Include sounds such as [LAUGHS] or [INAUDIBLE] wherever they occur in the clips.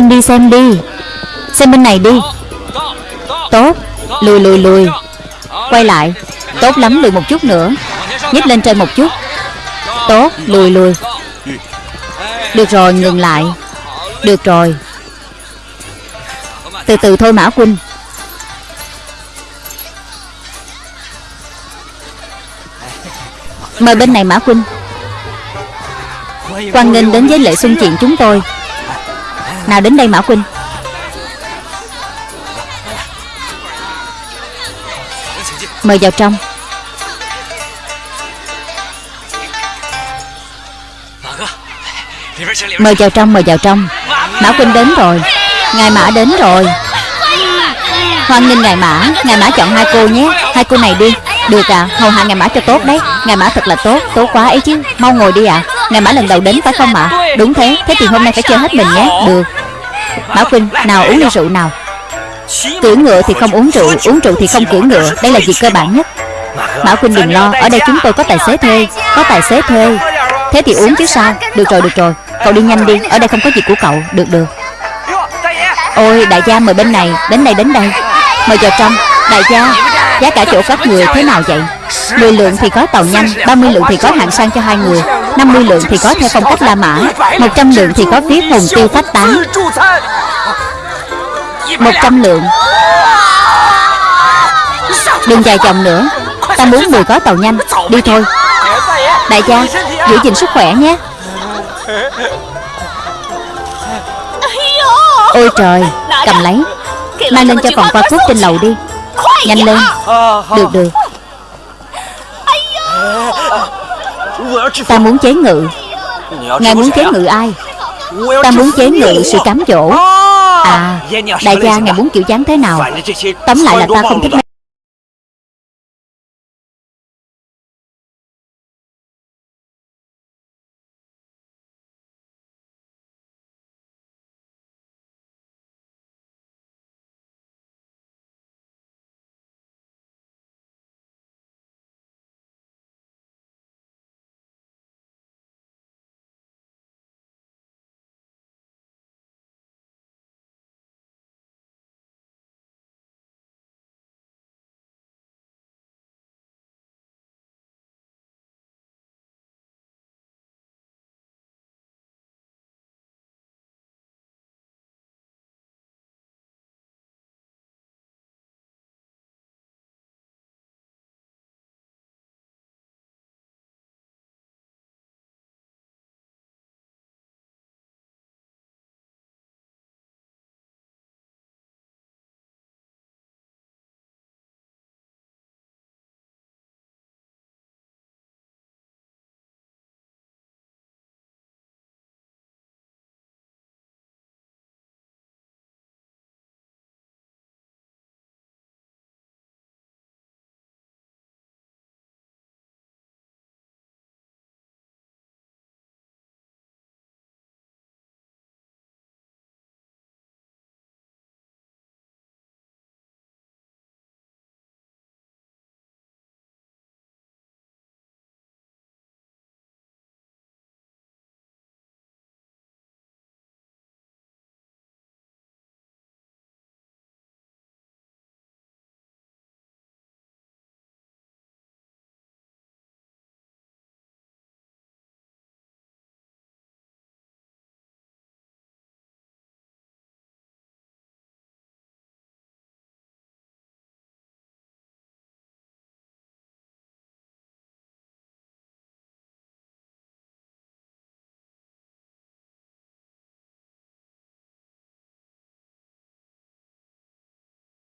Xem đi xem đi. Xem bên này đi. Tốt. Lùi lùi lùi. Quay lại. Tốt lắm, lùi một chút nữa. Nhích lên trên một chút. Tốt. Lùi lùi. Được rồi, ngừng lại. Được rồi. Từ từ thôi, Mã Quynh Mời bên này, Mã Quynh Quan nghênh đến với lễ xuân chuyện chúng tôi. Nào đến đây Mã Quynh Mời vào trong. Mời vào trong, mời vào trong. Mã Quynh đến rồi. Ngài Mã đến rồi. Hoan nghênh Ngài Mã. Ngài Mã chọn hai cô nhé. Hai cô này đi. Được à, hầu hạ Ngài Mã cho tốt đấy. Ngài Mã thật là tốt, tốt quá ấy chứ. Mau ngồi đi ạ. à ngày Mã lần đầu đến phải không ạ? À? Đúng thế, thế thì hôm nay phải chơi hết mình nhé. Được. Mã Quynh, nào uống ly rượu nào. Cưỡi ngựa thì không uống rượu Uống rượu thì không cưỡi ngựa. Đây là việc cơ bản nhất. Mã Quynh đừng lo Ở đây chúng tôi có tài xế thuê Có tài xế thuê. Thế thì uống chứ sao? Được rồi, được rồi. Cậu đi nhanh đi Ở đây không có việc của cậu. Được, được. Ôi, đại gia mời bên này Đến đây, đến đây. Mời vào trong. Đại gia Giá cả chỗ các người thế nào vậy? 10 lượng thì có tàu nhanh 30 lượng thì có hạng sang cho hai người. 50 lượng thì có theo phong cách La Mã 100 lượng thì có viết hồn tiêu phách tán. 100 lượng. Đừng dài dòng nữa, Ta muốn 10 có tàu nhanh, Đi thôi. Đại gia, Giữ gìn sức khỏe nhé. Ôi trời, Cầm lấy. Mang lên cho phòng qua thuốc trên lầu đi. Nhanh lên. Được được. Ta muốn chế ngự. Ngài muốn chế ngự ai? Ta muốn chế ngự sự cám dỗ. À Đại gia, ngài muốn kiểu dáng thế nào? Tóm lại là ta không thích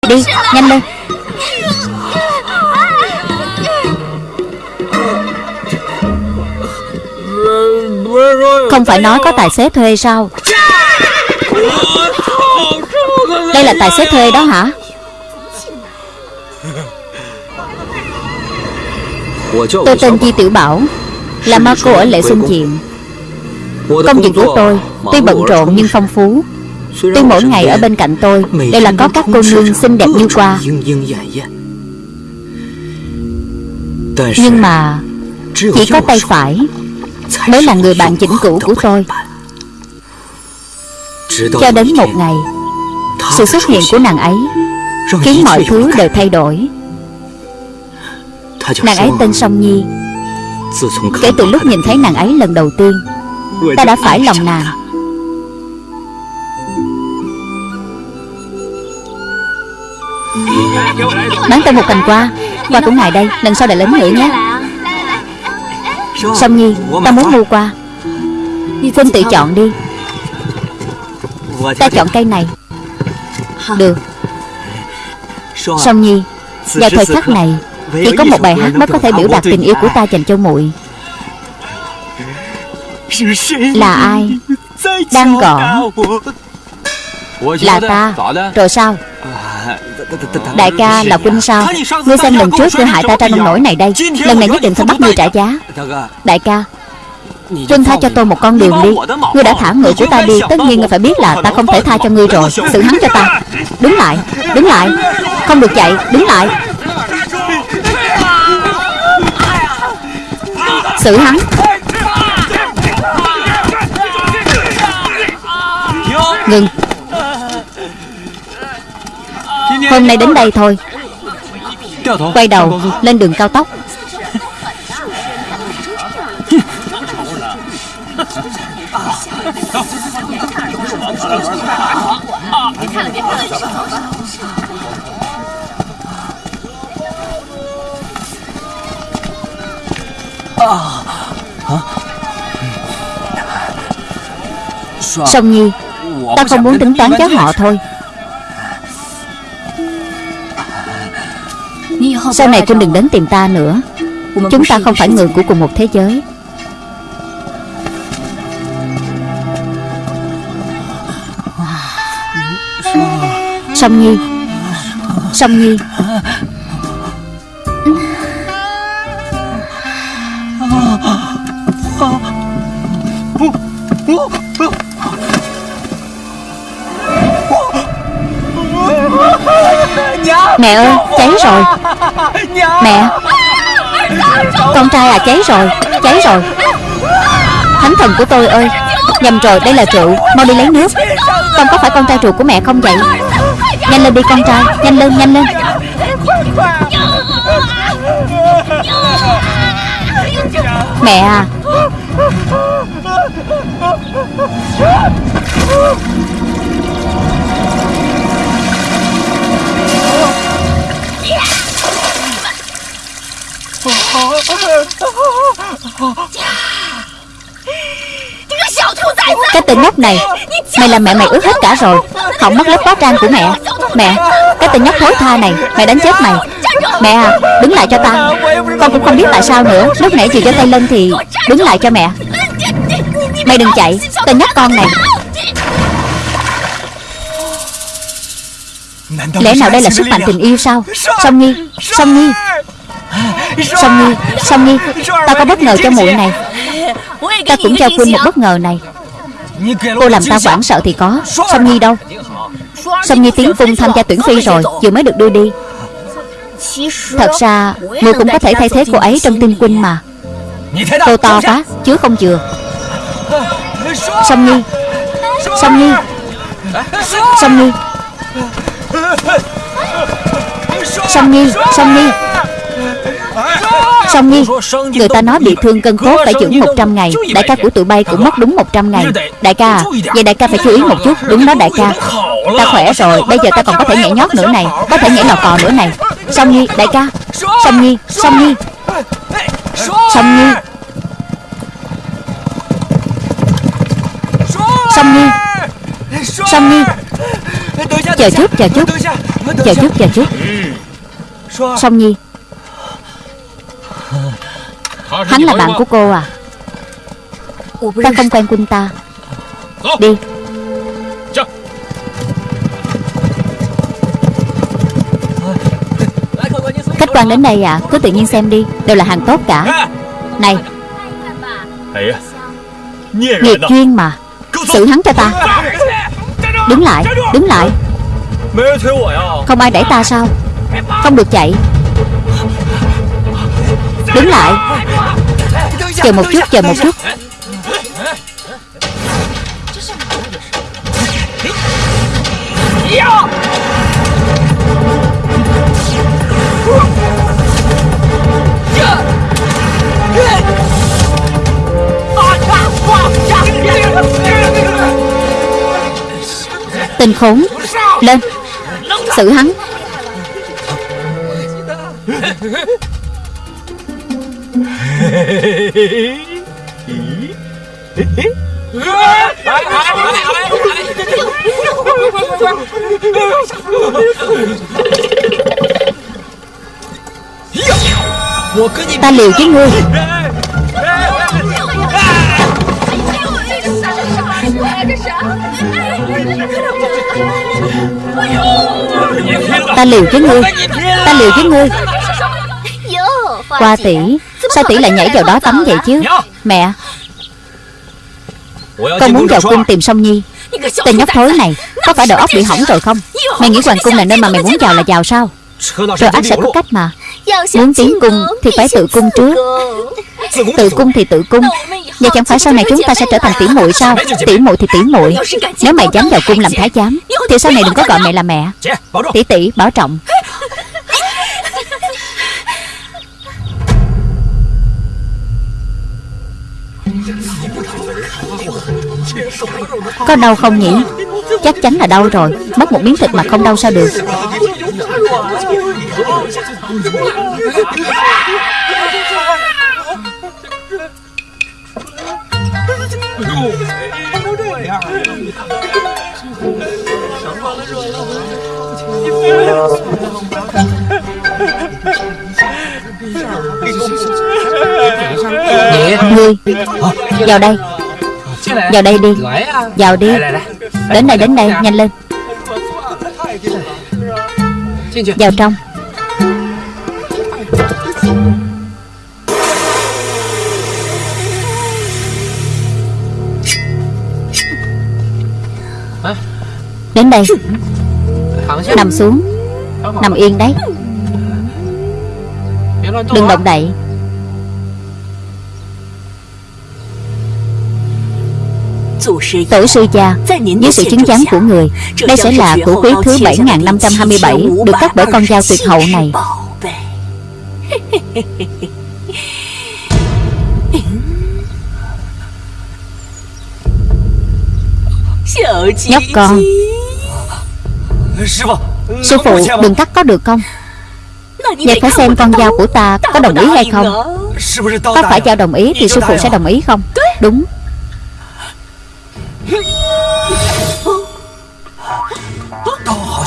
Đi, nhanh lên. Không phải nói có tài xế thuê sao? Đây là tài xế thuê đó hả? Tôi tên Di Tiểu Bảo, Là ma cô ở lễ xuân diện Công việc của tôi Tuy bận rộn nhưng phong phú. Tuy mỗi ngày ở bên cạnh tôi. Đều là có các cô nương xinh đẹp như qua. Nhưng mà Chỉ có tay phải. Mới là người bạn chỉnh cũ của tôi. Cho đến một ngày Sự xuất hiện của nàng ấy Khiến mọi thứ đều thay đổi. Nàng ấy tên Song Nhi. Kể từ lúc nhìn thấy nàng ấy lần đầu tiên Ta đã phải lòng nàng Bán tôi một cành qua. Qua cũng ngài đây, Lần sau lại lớn nữa nhé. Song Nhi Ta muốn mua qua. Huynh tự chọn đi. Ta chọn cây này. Được. Song Nhi, Vào thời khắc này, Chỉ có một bài hát mới có thể biểu đạt tình yêu của ta dành cho muội. Là ai? Đang gọi. Là ta. Rồi sao? Đại ca là huynh sao? Ngươi xem lần trước ngươi hại ta ra nông nổi này đây, Lần này nhất định phải bắt ngươi trả giá. Đại ca Huynh tha cho tôi một con đường đi. Ngươi đã thả người của ta đi, Tất nhiên ngươi phải biết là ta không thể tha cho ngươi rồi. Xử hắn cho ta. Đứng lại Đứng lại. Không được chạy, Đứng lại. Xử hắn. Ngừng. Hôm nay đến đây thôi. Quay đầu lên đường cao tốc. Song Nhi Ta không muốn tính toán với họ thôi Sau này Trinh đừng đến tìm ta nữa. Chúng ta không phải người của cùng một thế giới. Song Nhi. Song Nhi. Cháy rồi Cháy rồi. Thánh thần của tôi ơi, Nhầm rồi, đây là rượu. Mau đi lấy nước. Con có phải con trai ruột của mẹ không vậy? Nhanh lên đi, con trai. Nhanh lên nhanh lên. Mẹ à. Cái tên nhóc này, Mày làm mẹ mày ướt hết cả rồi. Hỏng mất lớp hóa trang của mẹ. Mẹ, Cái tên nhóc thối tha này, Mẹ đánh chết mày. Mẹ à Đứng lại cho ta Con cũng không biết tại sao nữa. Lúc nãy chị giơ tay lên thì Đứng lại cho mẹ. Mày đừng chạy. Tên nhóc con này. Lẽ nào đây là sức mạnh tình yêu sao? Song Nhi Song Nhi. Song Nhi Song Nhi Ta có bất ngờ cho muội này. Ta cũng cho Quynh một bất ngờ này. Cô làm ta hoảng sợ thì có. Song Nhi đâu? Song Nhi tiến cung tham gia tuyển phi rồi, Vừa mới được đưa đi. Thật ra ngươi cũng có thể thay thế cô ấy trong tinh quân mà. Cô to quá Chứ không chừa. Song Nhi Song Nhi Song Nhi Song Nhi Song Nhi Song Nhi Người ta nói bị thương cân cốt phải dưỡng 100 ngày. Đại ca của tụi bay cũng mất đúng 100 ngày. Đại ca Vậy đại ca phải chú ý một chút. Đúng đó đại ca. Ta khỏe rồi Bây giờ ta còn có thể nhảy nhót nữa này. Có thể nhảy lò cò nữa này. Song Nhi đại ca. Song Nhi Song Nhi. Song Nhi. Song Nhi. Song Nhi. Chờ chút chờ chút. Chờ chút chờ chút. Song Nhi Hắn là bạn của cô à? Ta không quen quân ta. Đi. Khách quan đến đây à? Cứ tự nhiên xem đi. Đều là hàng tốt cả. Này. Nghiệp duyên mà. Xử hắn cho ta. Đứng lại. Đứng lại. Không ai đẩy ta sao? Không được chạy Đứng lại. Chờ một chút, chờ một chút. Tên khốn. Lên. Xử hắn. Ta liều với ngươi. Ta liều với ngươi. Ta liều với ngươi. Qua tỷ Sao tỷ lại nhảy vào đó tắm vậy chứ? Mẹ, Con muốn vào cung tìm Song Nhi. Tên nhóc thối này, Có phải đầu óc bị hỏng rồi không? Mày nghĩ hoàng cung là nơi mà mày muốn vào là vào sao? Rồi ác sẽ có cách mà. Muốn tiến cung thì phải tự cung trước. Tự cung thì tự cung. Vậy chẳng phải sau này chúng ta sẽ trở thành tỷ muội sao? Tỷ muội thì tỷ muội. Nếu mày dám vào cung làm thái giám, Thì sau này đừng có gọi mẹ là mẹ. Tỷ tỷ, bảo trọng. Có đau không nhỉ? Chắc chắn là đau rồi. Mất một miếng thịt mà không đau sao được? Ngươi Vào đây. Vào đây đi. Vào đi. Đến đây đến đây. Nhanh lên. Vào trong. Đến đây. Nằm xuống. Nằm yên đấy. Đừng động đậy Tổ sư cha Dưới sự chứng giám của người Đây sẽ là của quý thứ 7527 Được cấp bởi con dao tuyệt hậu này. Nhóc con Sư phụ đừng cắt có được không? Vậy phải xem con dao của ta có đồng ý hay không? Có phải dao đồng ý thì sư phụ sẽ đồng ý không? Đúng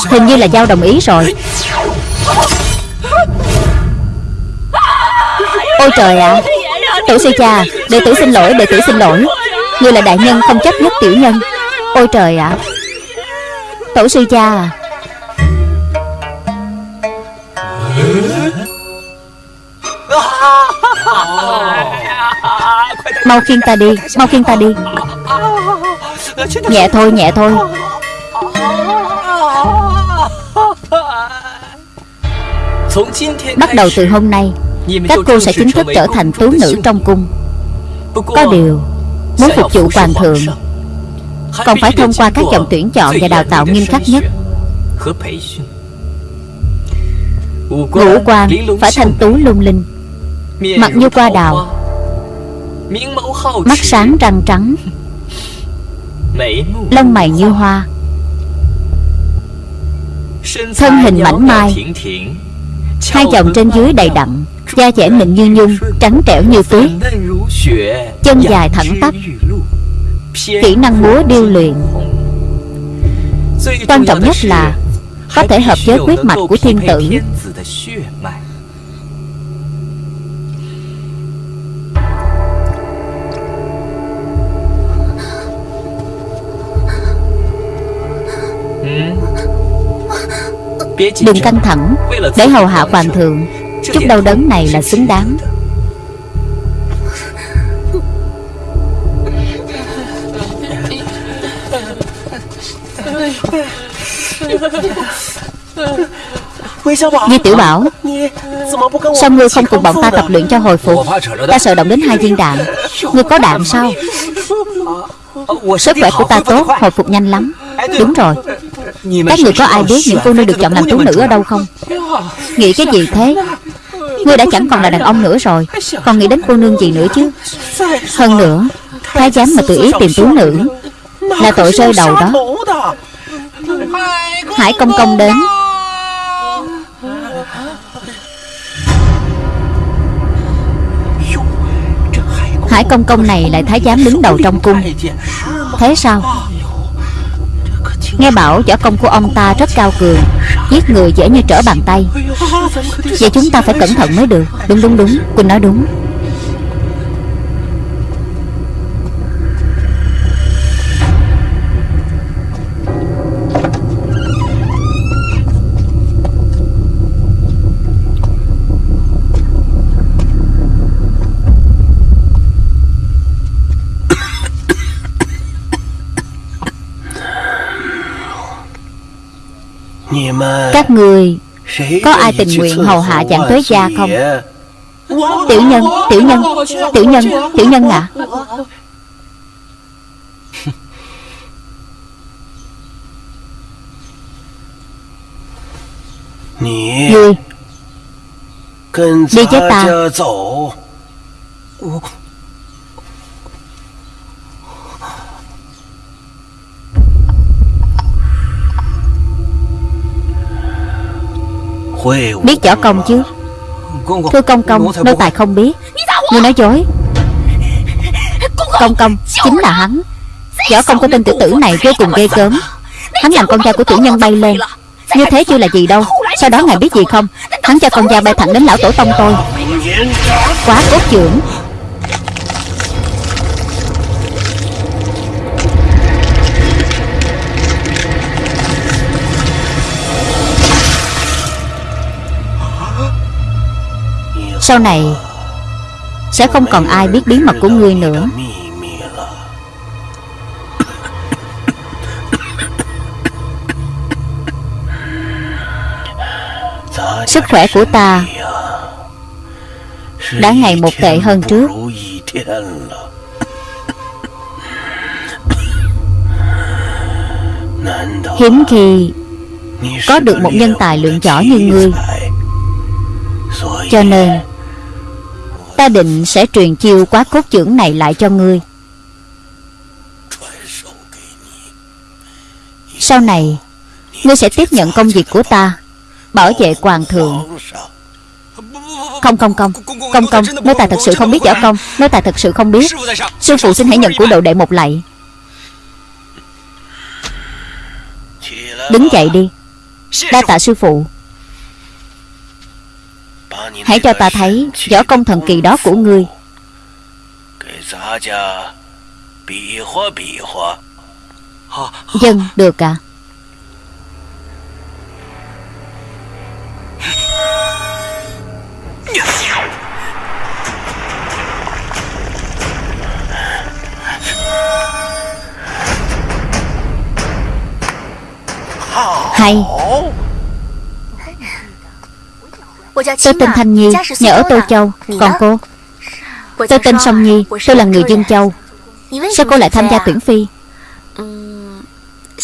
Hình như là giao đồng ý rồi. Ôi trời ạ. À. Tổ sư cha, Đệ tử xin lỗi, Đệ tử xin lỗi. Ngươi là đại nhân không chấp nhất tiểu nhân. Ôi trời ạ. À. Tổ sư cha. À Mau khiêng ta đi, Mau khiêng ta đi. Nhẹ thôi nhẹ thôi. Bắt đầu từ hôm nay Các cô sẽ chính thức trở thành tú nữ trong cung. Có điều Muốn phục vụ hoàng thượng Còn phải thông qua các dòng tuyển chọn và đào tạo nghiêm khắc nhất. Ngũ quan phải thanh tú lung linh. Mặt như qua đào. Mắt sáng răng trắng Lông mày như hoa. Thân hình mảnh mai, Hai dòng trên dưới đầy đặn, Da dẻ mịn như nhung, Trắng trẻo như tuyết. Chân dài thẳng tắp, Kỹ năng múa điêu luyện. Quan trọng nhất là Có thể hợp với huyết mạch của thiên tử. Đừng căng thẳng. Để hầu hạ hoàng thượng Chút đau đớn này là xứng đáng. Di Tiểu Bảo Sao ngươi không cùng bọn ta tập luyện cho hồi phục? Ta sợ động đến hai viên đạn. Ngươi có đạn sao? Sức khỏe của ta tốt Hồi phục nhanh lắm. Đúng rồi Các người có ai biết những cô nương được chọn làm tú nữ ở đâu không? Nghĩ cái gì thế? Ngươi đã chẳng còn là đàn ông nữa rồi Còn nghĩ đến cô nương gì nữa chứ. Hơn nữa Thái giám mà tự ý tìm tú nữ Là tội rơi đầu đó. Hải công công đến. Hải công công này lại thái giám đứng đầu trong cung. Thế sao Nghe bảo võ công của ông ta rất cao cường, Giết người dễ như trở bàn tay. Vậy chúng ta phải cẩn thận mới được. Đúng đúng đúng. Quỳnh nói đúng. Các người Có ai tình nguyện hầu hạ dạng tuế gia không? Tiểu nhân Tiểu nhân Tiểu nhân Tiểu nhân [LAUGHS] ạ Ngươi Đi với ta Biết võ công chứ? Thưa công công Nô tài không biết. Người nói dối. Công công Chính là hắn. Võ công của tên tử tử này vô cùng ghê gớm. Hắn làm con trai của tiểu nhân bay lên. Như thế chưa là gì đâu. Sau đó ngài biết gì không? Hắn cho con trai bay thẳng đến lão tổ tông tôi. Quá cốt trưởng. Sau này, Sẽ không còn ai biết bí mật của ngươi nữa. Sức khỏe của ta Đã ngày một tệ hơn trước. Hiếm khi Có được một nhân tài lượng giỏi như ngươi. Cho nên Ta định sẽ truyền chiêu quá cốt trưởng này lại cho ngươi. Sau này, Ngươi sẽ tiếp nhận công việc của ta, Bảo vệ hoàng thượng. Không không không. Công công Nếu ta thật sự không biết võ công, Nếu ta thật sự không biết, Sư phụ xin hãy nhận của độ đệ một lạy Đứng dậy đi. Đa tạ sư phụ. Hãy cho ta thấy võ công thần kỳ đó của ngươi. Dân được à? Hay. Tôi tên Thanh Nhi Nhà ở Tô Châu. Còn cô？Tôi tên Song Nhi Tôi là người Dương Châu。Sao cô lại tham gia tuyển phi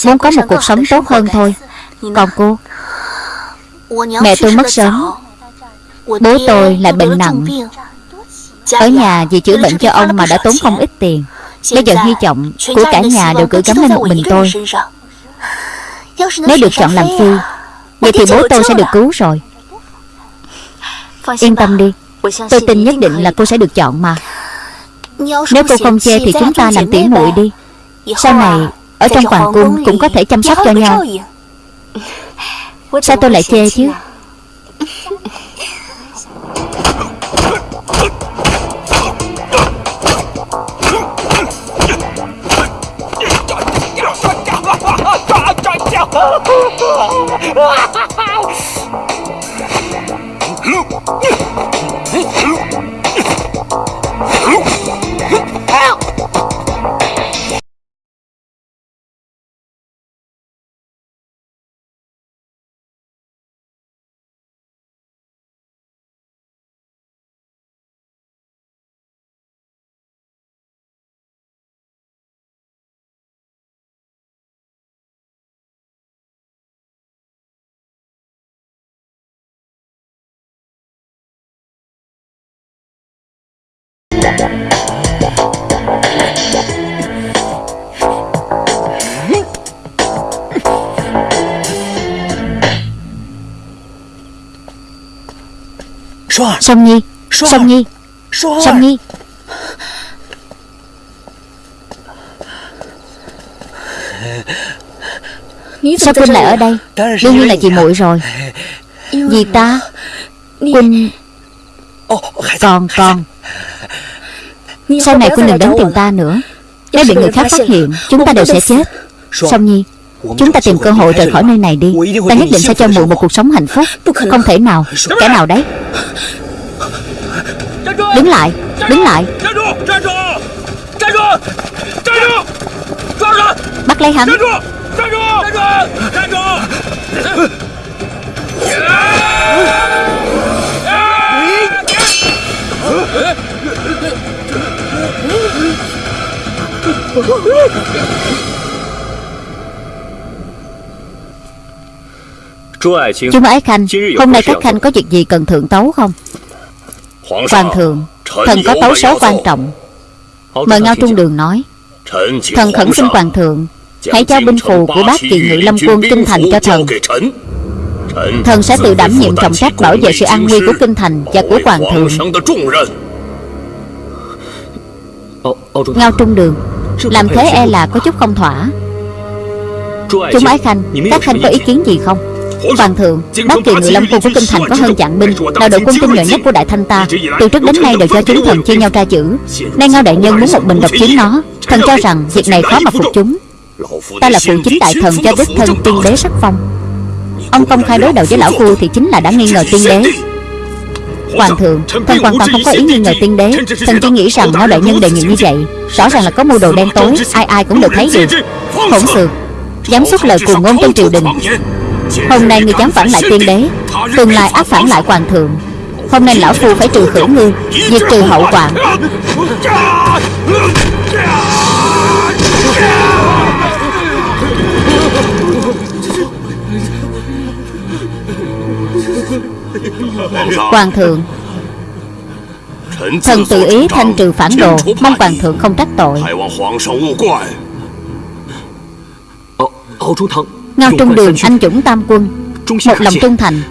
Muốn có một cuộc sống tốt hơn thôi。Còn cô？Mẹ tôi mất sớm。Bố tôi lại bệnh nặng。Ở nhà vì chữa bệnh cho ông mà đã tốn không ít tiền。Bây giờ hy vọng của cả nhà đều gửi gắm lên một mình tôi Nếu được chọn làm phi Vậy thì bố tôi sẽ được cứu rồi Yên tâm đi. Tôi tin nhất định là cô sẽ được chọn mà. Nếu cô không che thì chúng ta làm tỉ muội đi. Sau này Ở trong hoàng cung cũng có thể chăm sóc cho nhau. Sao tôi lại che chứ? Look! Song Nhi. Song Nhi. Song Nhi. Sao Quynh lại ở đây? Đương nhiên là chị muội rồi. Vì ta Quynh Còn còn. Sau này Quynh đừng đến tìm ta nữa. Nếu bị người khác phát hiện Chúng ta đều sẽ chết. Song Nhi Chúng ta tìm cơ hội rời khỏi nơi này đi. Ta nhất định sẽ cho muội một cuộc sống hạnh phúc. Không thể nào, Kẻ nào đấy. Đứng lại Đứng lại. Bắt lấy hắn. Chú Ái Khanh Hôm nay các khanh có việc gì cần thượng tấu không? Hoàng thượng Thần có tấu số quan trọng. Mời Ngao Trung Đường nói. Thần khẩn xin Hoàng thượng Hãy trao binh phù của bác kỳ ngự lâm quân Kinh Thành cho thần. Thần sẽ tự đảm nhiệm trọng trách bảo vệ sự an nguy của Kinh Thành và của Hoàng thượng. Ngao Trung Đường Làm thế e là có chút không thỏa. Chúng Ái Khanh Các khanh có ý kiến gì không Hoàng thượng Bác kỳ ngự lâm quân của Kinh Thành có hơn chặn binh Là đội quân tinh nhuệ nhất của Đại Thanh ta Từ trước đến nay đều do chúng thần chia nhau ra chữ Nay Ngao Đại Nhân muốn một mình độc chiếm nó Thần cho rằng việc này khó mà phục chúng Ta là phụ chính đại thần cho đích thân tiên đế sắc phong Ông công khai đối đầu với lão phu Thì chính là đã nghi ngờ tiên đế Hoàng thượng Thần hoàn toàn không có ý nghi ngờ tiên đế Thần chỉ nghĩ rằng Ngao Đại Nhân đề nghị như vậy Rõ ràng là có mưu đồ đen tối Ai ai cũng đều thấy được Hỗn xược Dám xuất lời cuồng ngôn trong triều đình Hôm nay ngươi dám phản lại tiên đế, Tương lai ác phản lại hoàng thượng. Hôm nay lão phu phải trừ khử ngươi, Diệt trừ hậu quả Hoàng thượng Thần tự ý thanh trừ phản đồ, Mong hoàng thượng không trách tội. Ngao Trung Đường anh dũng tam quân. Một lòng trung thành.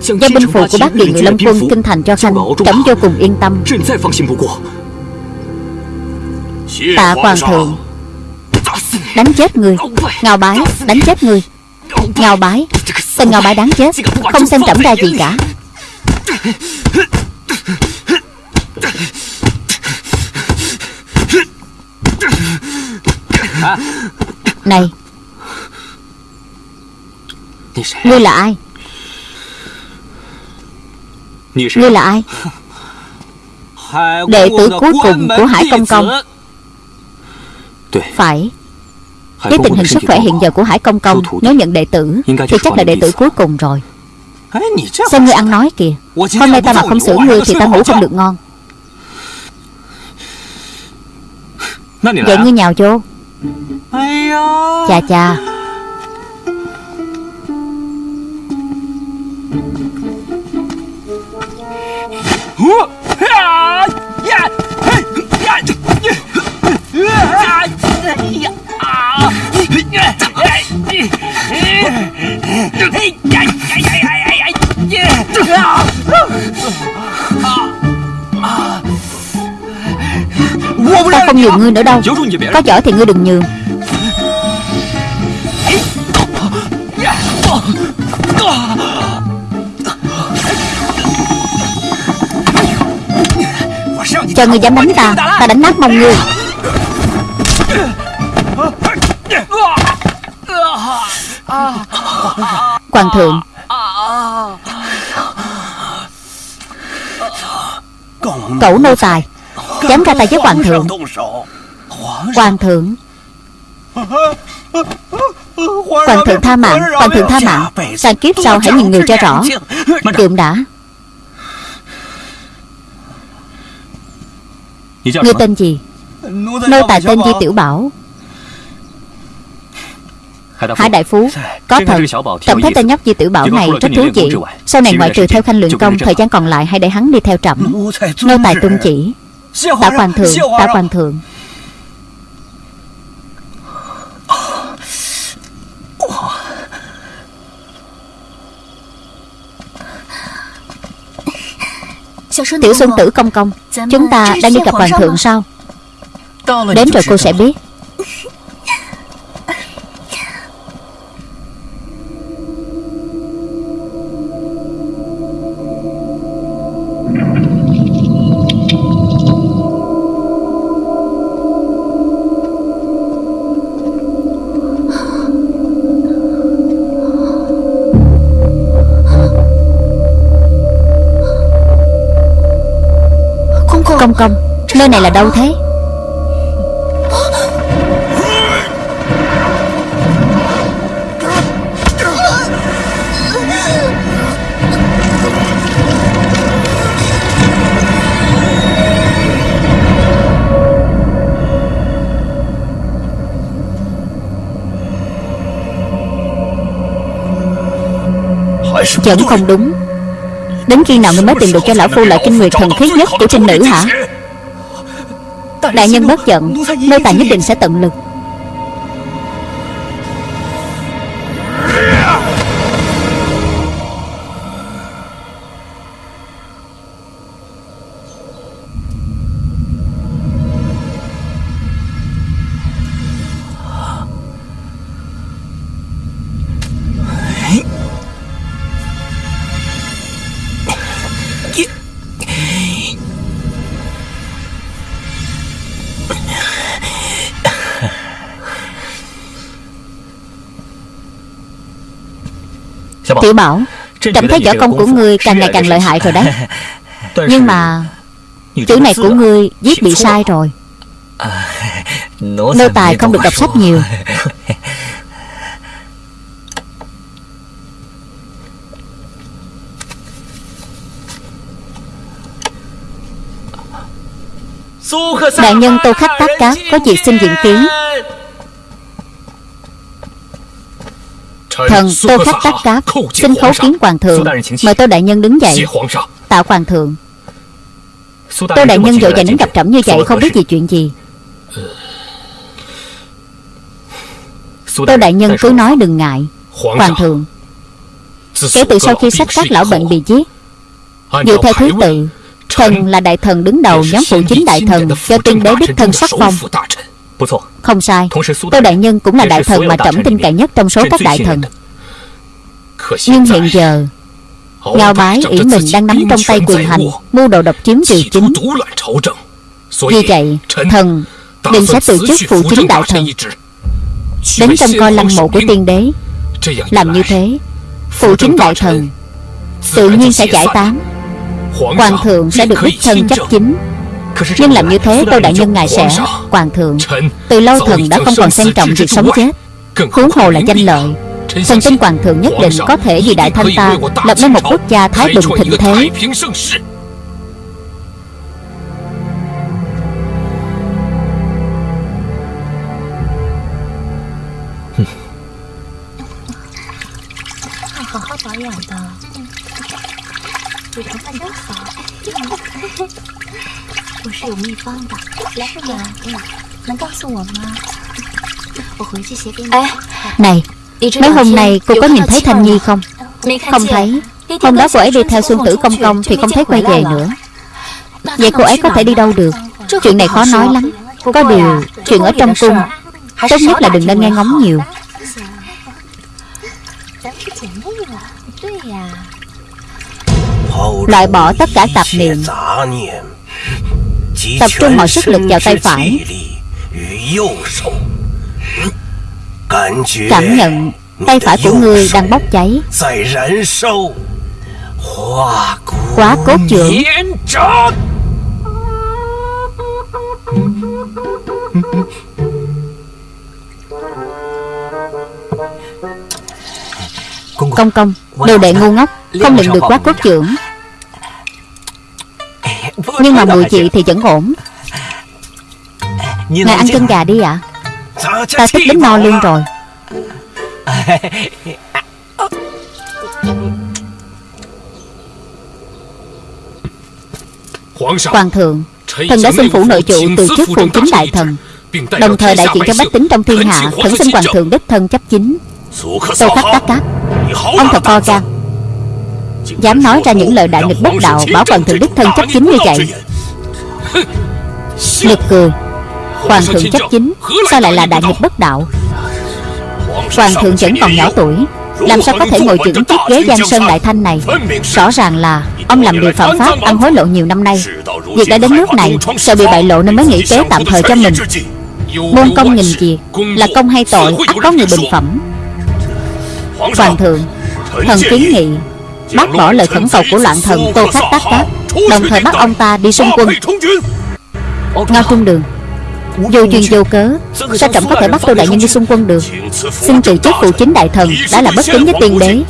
Giao binh phù của bác kỳ ngự lâm quân Kinh thành cho Khanh Trẫm vô cùng yên tâm. Tạ hoàng thượng Đánh chết người. Ngao bái đánh chết người. Ngao bái Tên ngao bái đáng chết. Không xem trẫm ra gì. cả. [LAUGHS] Này Ngươi là ai? Ngươi là ai? Đệ tử cuối cùng của Hải Công Công. Phải. Với tình hình sức khỏe hiện giờ của Hải Công Công Nếu nhận đệ tử Thì chắc là đệ tử cuối cùng rồi. Xem ngươi ăn nói kìa. Hôm nay ta mà không xử ngươi Thì ta ngủ không được ngon. Vậy ngươi nhào vô Chà chà Ta không nhường ngươi nữa đâu. Có giỏi thì ngươi đừng nhường Cho ngươi dám đánh ta Ta đánh nát mông ngươi. Hoàng thượng. Cẩu nô tài. Dám ra tay với hoàng thượng. Hoàng thượng. Hoàng thượng tha mạng. Hoàng thượng tha mạng. Sang kiếp sau hãy nhìn người cho rõ. Kiệm đã Ngươi tên gì Nô tài tên Di Tiểu Bảo Hải Đại Phú Có thật Trẫm thấy tên nhóc Di Tiểu Bảo này rất thú vị Sau này ngoại trừ theo khanh luyện công Thời gian còn lại hãy để hắn đi theo trẫm Nô tài tuân chỉ Tạ hoàng thượng Tạ hoàng thượng Tiểu xuân tử công công? Chúng ta đang đi gặp hoàng thượng sao? Đến rồi cô sẽ biết [LAUGHS] Công. Công Nơi này là đâu thế? Vẫn không đúng. Đến khi nào ngươi mới tìm được cho lão phu lại kinh nguyệt thần khí nhất của trinh nữ hả? Đại nhân bất giận Nô tài nhất định sẽ tận lực Tiểu Bảo Trẫm thấy võ công của ngươi càng ngày càng lợi hại rồi đấy. [LAUGHS] Nhưng mà Chữ này của ngươi viết bị sai rồi. [LAUGHS] Nô tài không được đọc sách nhiều. [LAUGHS] Đại nhân Tô Khách Tác Cáp Có việc xin diện kiến Thần Tô Khách Tác Cáp Xin khấu kiến hoàng thượng Mời Tô Đại Nhân đứng dậy. Tạ hoàng thượng. Tô Đại Nhân vội vàng đến gặp trẫm như vậy Không biết gì chuyện gì. Tô Đại Nhân cứ nói đừng ngại. Hoàng thượng. Kể từ sau khi sách các lão bệnh bị giết Dựa theo thứ tự Thần là đại thần đứng đầu nhóm phụ chính đại thần Do tiên đế đích thân sắc phong Không sai. Tô Đại Nhân cũng là đại thần mà trẫm tin cậy nhất trong số các đại thần. Nhưng hiện giờ Ngao bái ỷ mình đang nắm trong tay quyền hành Mưu đồ độc chiếm triều chính. Vì vậy Thần định sẽ từ chức phụ chính đại thần. Đến trong coi lăng mộ của tiên đế. Làm như thế Phụ chính đại thần Tự nhiên sẽ giải tán. Hoàng thượng sẽ được đích thân chấp chính Nhưng làm như thế Tô Đại Nhân ngài sẽ. Hoàng thượng Từ lâu thần đã không còn xem trọng việc sống chết. Huống hồ là danh lợi. Thần tin Hoàng thượng nhất định có thể vì đại thanh ta Lập nên một quốc gia thái bình thịnh thế Này Mấy hôm nay cô có nhìn thấy Thanh Nhi không? Không thấy. Hôm đó cô ấy đi theo Xuân Tử Công Công Thì không thấy quay về nữa. Vậy cô ấy có thể đi đâu được? Chuyện này khó nói lắm. Có điều Chuyện ở trong cung Tốt nhất là đừng nên nghe ngóng nhiều. Loại bỏ tất cả tạp niệm Tập trung mọi sức lực vào tay phải. Cảm nhận tay phải của ngươi đang bốc cháy. Quá cốt trưởng. Công công, Đồ đệ ngu ngốc, Không luyện được quá cốt trưởng. Nhưng mà mùi chị thì vẫn ổn. Ngài ăn chân gà đi ạ. À? Ta tức đến no luôn rồi. Hoàng thượng Thần đã xin phủ nội trụ từ chức phụ chính đại thần. Đồng thời đại diện cho bách tính trong thiên hạ Khẩn xin hoàng thượng đích thân chấp chính. Tô khắc tác cáp Ông thật to gan Dám nói ra những lời đại nghịch bất đạo Bảo hoàng thượng đích thân chấp chính như vậy. Nực cười Hoàng thượng chấp chính. Sao lại là đại nghịch bất đạo? Hoàng thượng vẫn còn nhỏ tuổi. Làm sao có thể ngồi chững chiếc ghế Giang Sơn Đại Thanh này. Rõ ràng là Ông làm điều phạm pháp Ăn hối lộ nhiều năm nay. Việc đã đến nước này Sợ bị bại lộ nên mới nghĩ kế tạm thời cho mình? Môn công nghìn việc Là công hay tội ắt có người bình phẩm. Hoàng thượng Thần kiến nghị Bác bỏ lời khẩn cầu của loạn thần Tô Khắc Tác Tác. Đồng thời bắt ông ta đi xung quân. Ngao Trung Đường. Vô duyên vô cớ. Sao trọng có thể bắt Tô Đại Nhân đi xung quân được. Xin từ chức phụ chính đại thần Đã là bất kính với tiên đế.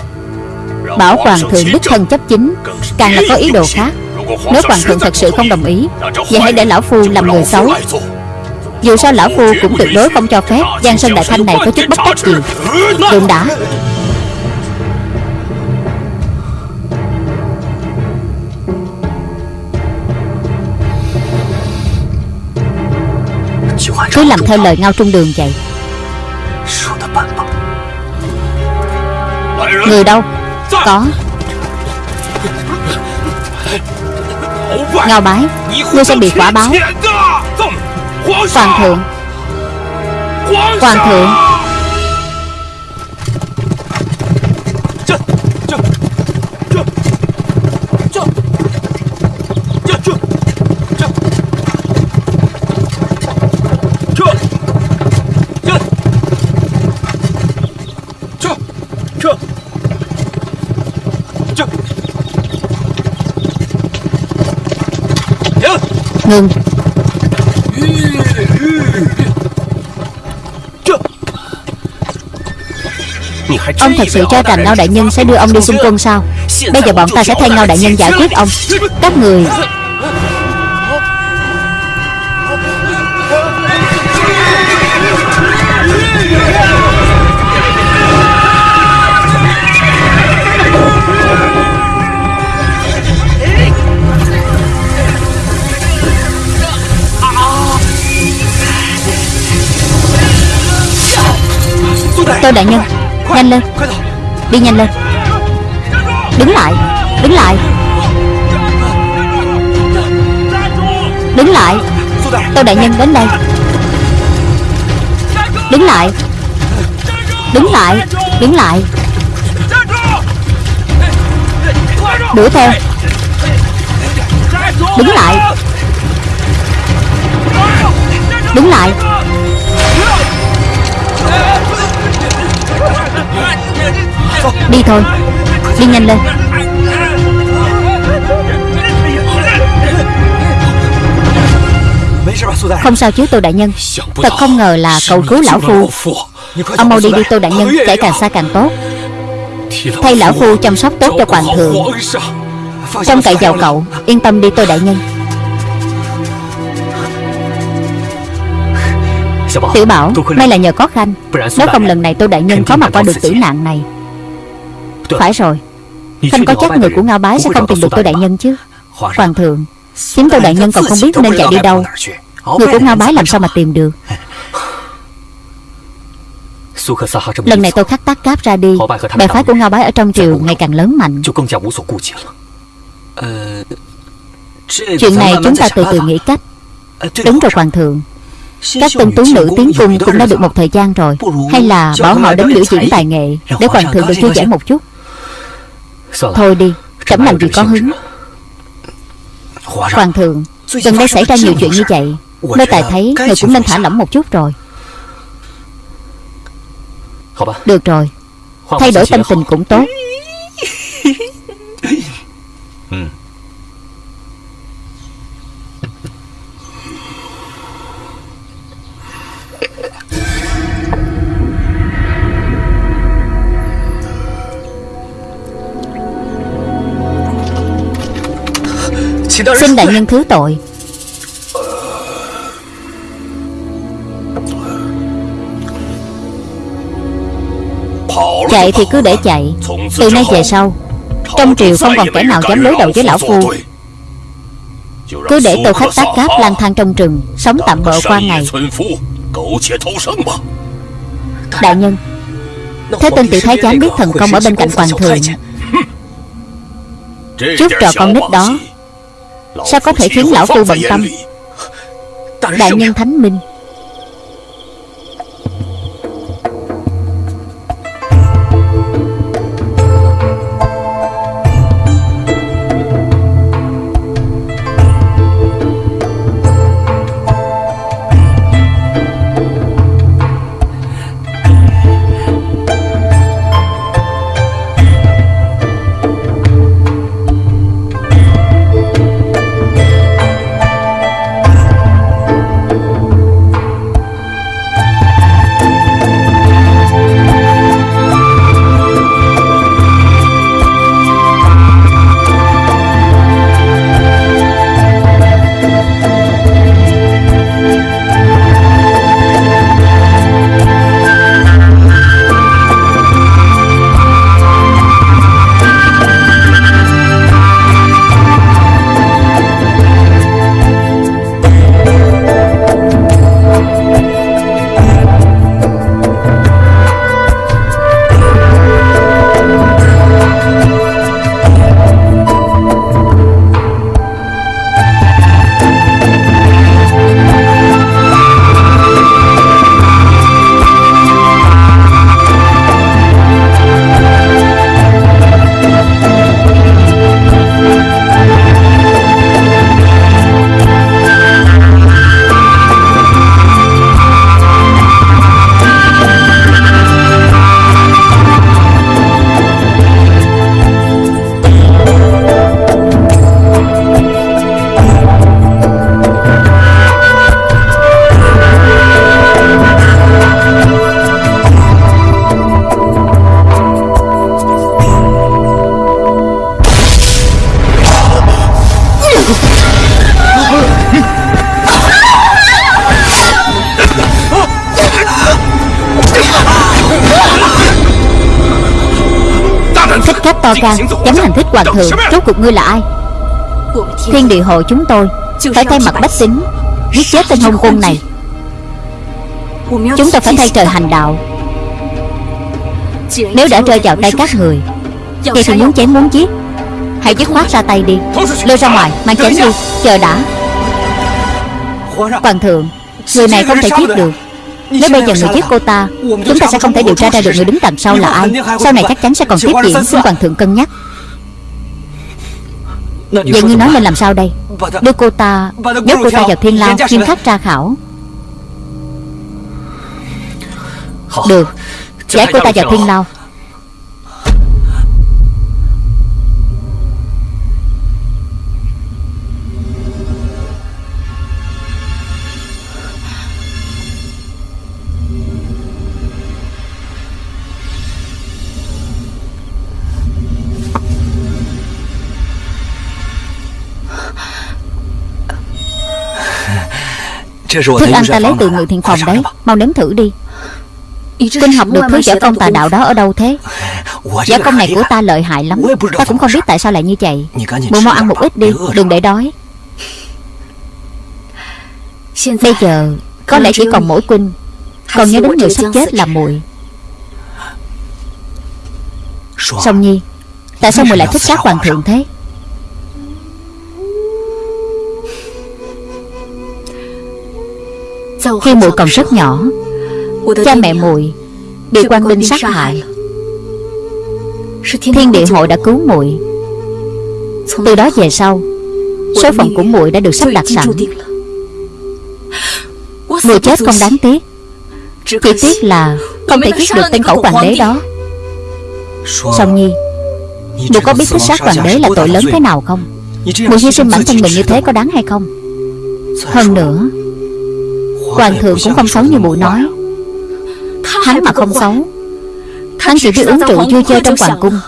Bảo Hoàng thượng đích thân chấp chính. Càng là có ý đồ khác. Nếu Hoàng thượng thật sự không đồng ý Vậy hãy để Lão Phu làm người xấu. Dù sao Lão Phu cũng tuyệt đối không cho phép. Giang Sơn Đại Thanh này có chút bất trách gì Đừng đã Cứ làm theo lời Ngao Trung Đường vậy. Người đâu? Có. Ngao bái, Ngươi sẽ bị quả báo. Hoàng thượng. Hoàng thượng. Ngừng Ông thật sự cho rằng Ngao Đại Nhân sẽ đưa ông đi xung quân sao? Bây giờ bọn ta sẽ thay Ngao Đại Nhân giải quyết ông. Các người Tô Đại Nhân. Nhanh lên. Đi nhanh lên. Đứng lại. Đứng lại. Đứng lại. Tô Đại Nhân đến đây. Đứng lại. Đứng lại. Đứng lại. Đuổi theo. Đứng lại. Đứng lại. Đi thôi. Đi nhanh lên. Không sao chứ, Tô Đại Nhân. Thật không ngờ là cầu cứu Lão Phu. Ông mau đi đi, Tô Đại Nhân. Chạy càng xa càng tốt. Thay Lão Phu chăm sóc tốt cho Hoàng thượng. Trong cậy vào cậu. Yên tâm đi, Tô Đại Nhân. Tiểu Bảo, May là nhờ có Khanh. Nếu không lần này Tô Đại Nhân có mặt qua được tử nạn này phải rồi. Khanh có chắc người của Ngao Bái sẽ không tìm được Tô Đại Nhân chứ? Hoàng thượng Chính Tô Đại Nhân còn không biết nên chạy đi đâu. Người của Ngao Bái làm sao mà tìm được? [LAUGHS] Lần này tôi khắc tác cáp ra đi. Bè phái của Ngao Bái ở trong triều ngày càng lớn mạnh. Chuyện này chúng ta từ từ nghĩ cách. Đúng rồi Hoàng thượng. Các tân tú nữ tiến cung cũng đã được một thời gian rồi. Hay là bảo họ đến biểu diễn tài nghệ Để hoàng thượng được thư giãn một chút Thôi đi Trẫm làm gì có hứng. Hoàng thượng Gần đây xảy ra nhiều chuyện như vậy Nơi tài thấy người cũng nên thả lỏng một chút rồi. Được rồi Thay đổi tâm tình cũng tốt [LAUGHS] Xin đại nhân thứ tội. Chạy thì cứ để chạy. Từ nay về sau Trong triều không còn kẻ nào dám đối đầu với lão phu. Cứ để tô khách tác cáp lang thang trong rừng Sống tạm bợ qua ngày. Đại nhân Thế tên tiểu thái giám biết thần công ở bên cạnh hoàng thượng. Chút trò con nít đó Sao có thể khiến lão phu bận tâm? Đại nhân thánh minh hoàng thượng Rốt cuộc ngươi là ai? Thiên địa hội chúng tôi Phải thay mặt bách tính Giết chết tên hôn quân này. Chúng tôi phải thay trời hành đạo. Nếu đã rơi vào tay các người Vậy thì muốn chém muốn giết. Hãy dứt khoát ra tay đi. Lôi ra ngoài Mang chém đi. Chờ đã. Hoàng thượng Người này không thể giết được. Nếu bây giờ người giết cô ta Chúng ta sẽ không thể điều tra ra được người đứng đằng sau là ai. Sau này chắc chắn sẽ còn tiếp diễn Xin Hoàng thượng cân nhắc Vậy ngươi nói nên làm sao đây? Đưa cô ta Nhốt cô ta vào thiên lao Nghiêm khắc tra khảo. Được. Giải cô ta vào thiên lao Thức ăn ta lấy từ người thiện phòng đấy Mau nếm thử đi Kinh học được thứ võ công tà đạo đó ở đâu thế Võ công này của ta lợi hại lắm Ta cũng không biết tại sao lại như vậy Bộ mau ăn một ít đi Đừng để đói Bây giờ Có lẽ chỉ còn mỗi Quynh Còn nhớ đến người sắp chết là muội Song Nhi Tại sao muội lại thích sát hoàng thượng thế Khi muội còn rất nhỏ Cha mẹ muội Bị quan binh sát hại. Thiên địa hội đã cứu muội Từ đó về sau Số phận của muội đã được sắp đặt sẵn. Muội chết không đáng tiếc. Chỉ tiếc là Không thể giết được tên cẩu hoàng đế đó. Song Nhi Muội có biết thích sát hoàng đế là tội lớn thế nào không? Muội hy sinh bản thân mình như thế có đáng hay không? Hơn nữa Hoàng thượng cũng không xấu như mụ nói. Hắn mà không xấu, Hắn chỉ biết uống rượu vui chơi trong hoàng cung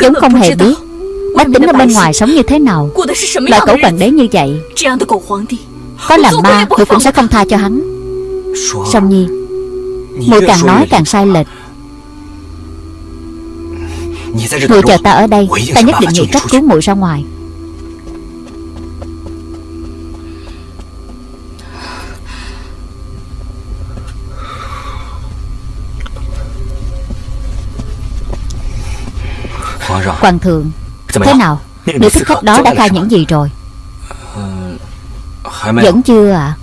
Cũng không hề biết Bách tính ở bên ngoài sống như thế nào, Loại cẩu hoàng đế như vậy, Có làm ma tôi cũng sẽ không tha cho hắn. Song Nhi mụ càng nói càng sai lệch. Mụ chờ ta ở đây, Ta nhất định nghĩ cách cứu mụ ra ngoài. Hoàng thượng Thế nào? Nữ thích khách đó đã khai những gì rồi? Vẫn chưa à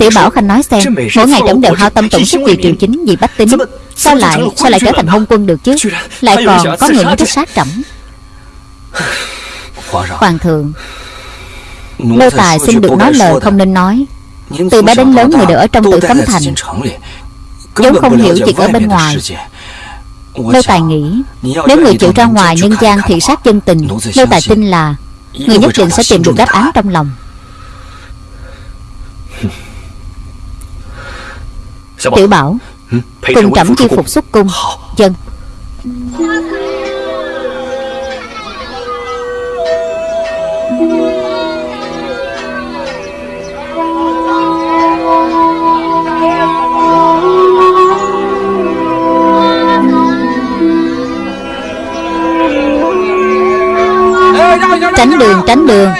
Tiểu Bảo Khanh nói xem Mỗi ngày trẫm đều hao tâm tổn sức vì triều chính Vì bách tính. Sao lại sao lại trở thành hôn quân được chứ? Lại còn có người muốn thích sát trẫm. Hoàng thượng Nô tài xin được nói lời không nên nói. Từ bé đến lớn người đều ở trong tự cấm thành. vốn không hiểu chuyện ở bên ngoài Nô Tài nghĩ Nếu người chịu ra ngoài nhân gian thị sát chân tình Nô Tài tin là Người nhất định sẽ tìm được đáp án trong lòng. Tiểu Bảo Cùng trẫm chi phục xuất cung. Dân Tránh đường tránh đường.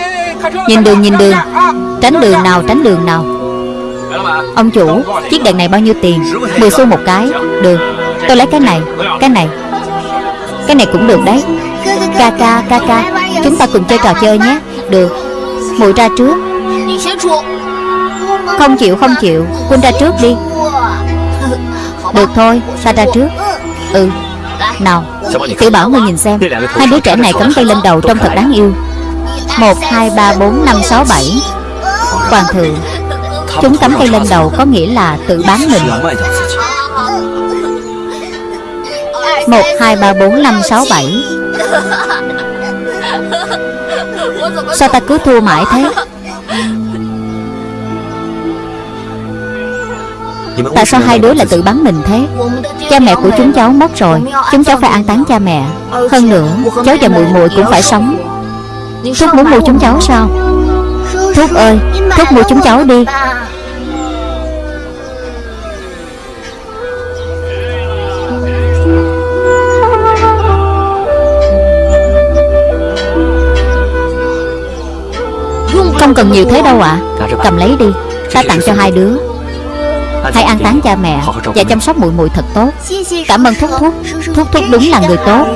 Nhìn đường nhìn đường. Tránh đường nào, tránh đường nào. Ông chủ, Chiếc đèn này bao nhiêu tiền? 10 xu một cái. Được. Tôi lấy cái này Cái này. Cái này cũng được đấy. Ca ca ca ca. Chúng ta cùng chơi trò chơi nhé. Được. Mùi ra trước. Không chịu không chịu. Quân ra trước đi. Được thôi Ta ra trước. Ừ. Nào Tiểu bảo ngươi nhìn xem. Hai đứa trẻ này cắm tay lên đầu trông thật đáng yêu. 1, 2, 3, 4, 5, 6, 7 Hoàng thượng Chúng cắm tay lên đầu có nghĩa là tự bán mình. 1, 2, 3, 4, 5, 6, 7 Sao ta cứ thua mãi thế? Tại sao hai đứa lại tự bắn mình thế? Cha mẹ của chúng cháu mất rồi Chúng cháu phải an táng cha mẹ. Hơn nữa Cháu và muội muội cũng phải sống. Thúc muốn mua chúng cháu sao? Thúc ơi Thúc mua chúng cháu đi. Không cần nhiều thế đâu ạ. À. Cầm lấy đi. Ta tặng cho hai đứa Hãy an táng cha mẹ Và chăm sóc muội muội thật tốt. Cảm ơn Thúc. Thúc Thúc Thúc đúng là người tốt.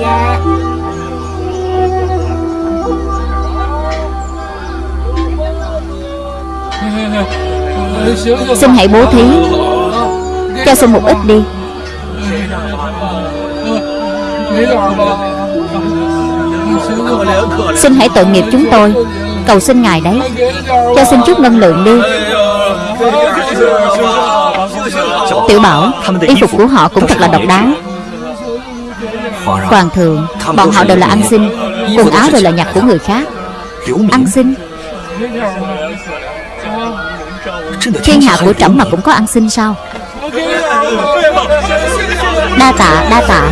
Xin hãy bố thí. Cho xin một ít đi. Xin hãy tội nghiệp chúng tôi. Cầu xin ngài đấy. Cho xin chút ngân lượng đi Tiểu bảo, Y phục của họ cũng thật là độc đáo. Hoàng thượng, Bọn họ đều là ăn xin, Quần áo đều là nhặt của người khác. Ăn xin. Thiên hạ của trẫm mà cũng có ăn xin sao? Đa tạ đa tạ.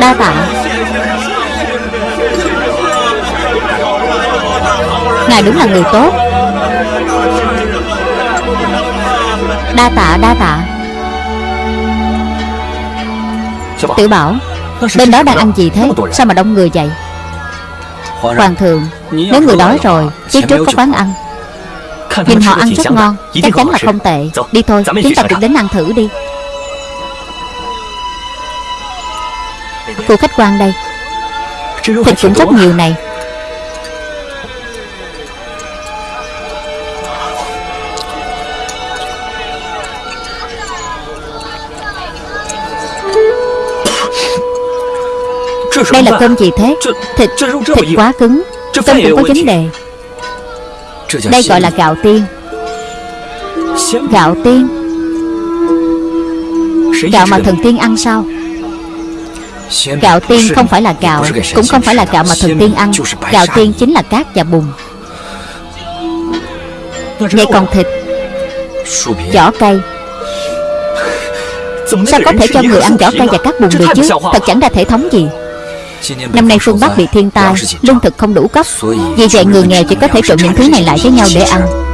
Đa tạ. Ngài đúng là người tốt. Đa tạ đa tạ. Tiểu bảo Bên đó đang ăn gì thế? Sao mà đông người vậy? Hoàng thượng Nếu người đói rồi Phía trước có quán ăn. Nhìn họ ăn rất ngon Chắc chắn là không tệ. Đi thôi Chúng ta cũng đến ăn thử đi. Cô khách quan đây. Thịt cũng rất nhiều này Đây là cơm gì thế? Thịt Thịt quá cứng. Cơm cũng có vấn đề. Đây gọi là gạo tiên. Gạo tiên. Gạo mà thần tiên ăn sao? Gạo tiên không phải là gạo Cũng không phải là gạo mà thần tiên ăn. Gạo tiên chính là cát và bùn. Vậy còn thịt? Vỏ cây. Sao có thể cho người ăn vỏ cây và cát bùn được chứ Thật chẳng ra thể thống gì Năm nay phương Bắc bị thiên tai, Lương thực không đủ cấp. Vì vậy người nghèo chỉ có thể trộn những thứ này lại với nhau để ăn.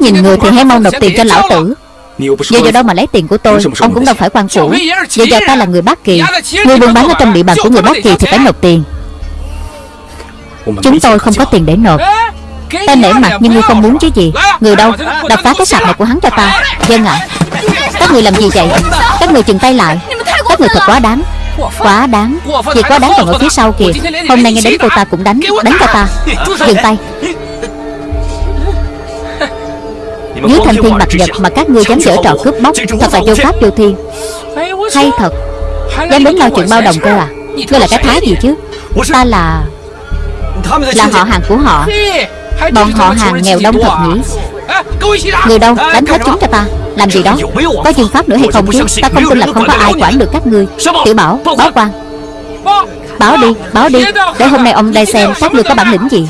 Nhìn người thì hãy mau nộp tiền cho lão tử. Giờ giờ đâu mà lấy tiền của tôi Ông cũng đâu phải quan phủ. Giờ giờ ta là người Bát Kỳ Người buôn bán ở trong địa bàn của người Bát Kỳ thì phải nộp tiền. Chúng tôi không có tiền để nộp. Ta nể mặt nhưng ngươi không muốn chứ gì? Người đâu? Đập phá cái sạp này của hắn cho ta. Dân ạ Các người làm gì vậy? Các người chừng tay lại. Các người thật quá đáng. Quá đáng. Việc quá đáng còn ở phía sau kìa. Hôm nay nghe đến cô ta cũng đánh Đánh cho ta. Dừng tay Dưới thanh thiên bạch nhật mà các ngươi dám dở trò cướp bóc Thật là vô pháp vô thiên. Hay thật. Dám đến lo chuyện bao đồng cơ à? Ngươi là cái thái gì chứ? Ta là Là họ hàng của họ. Bọn họ hàng nghèo đông thật nhỉ? Người đâu? Đánh hết chúng cho ta. Làm gì đó? Có dương pháp nữa hay không chứ? Ta không tin là không có ai quản được các ngươi. Tiểu bảo Báo quan. Báo đi Báo đi. Để hôm nay ông đây xem Các ngươi có bản lĩnh gì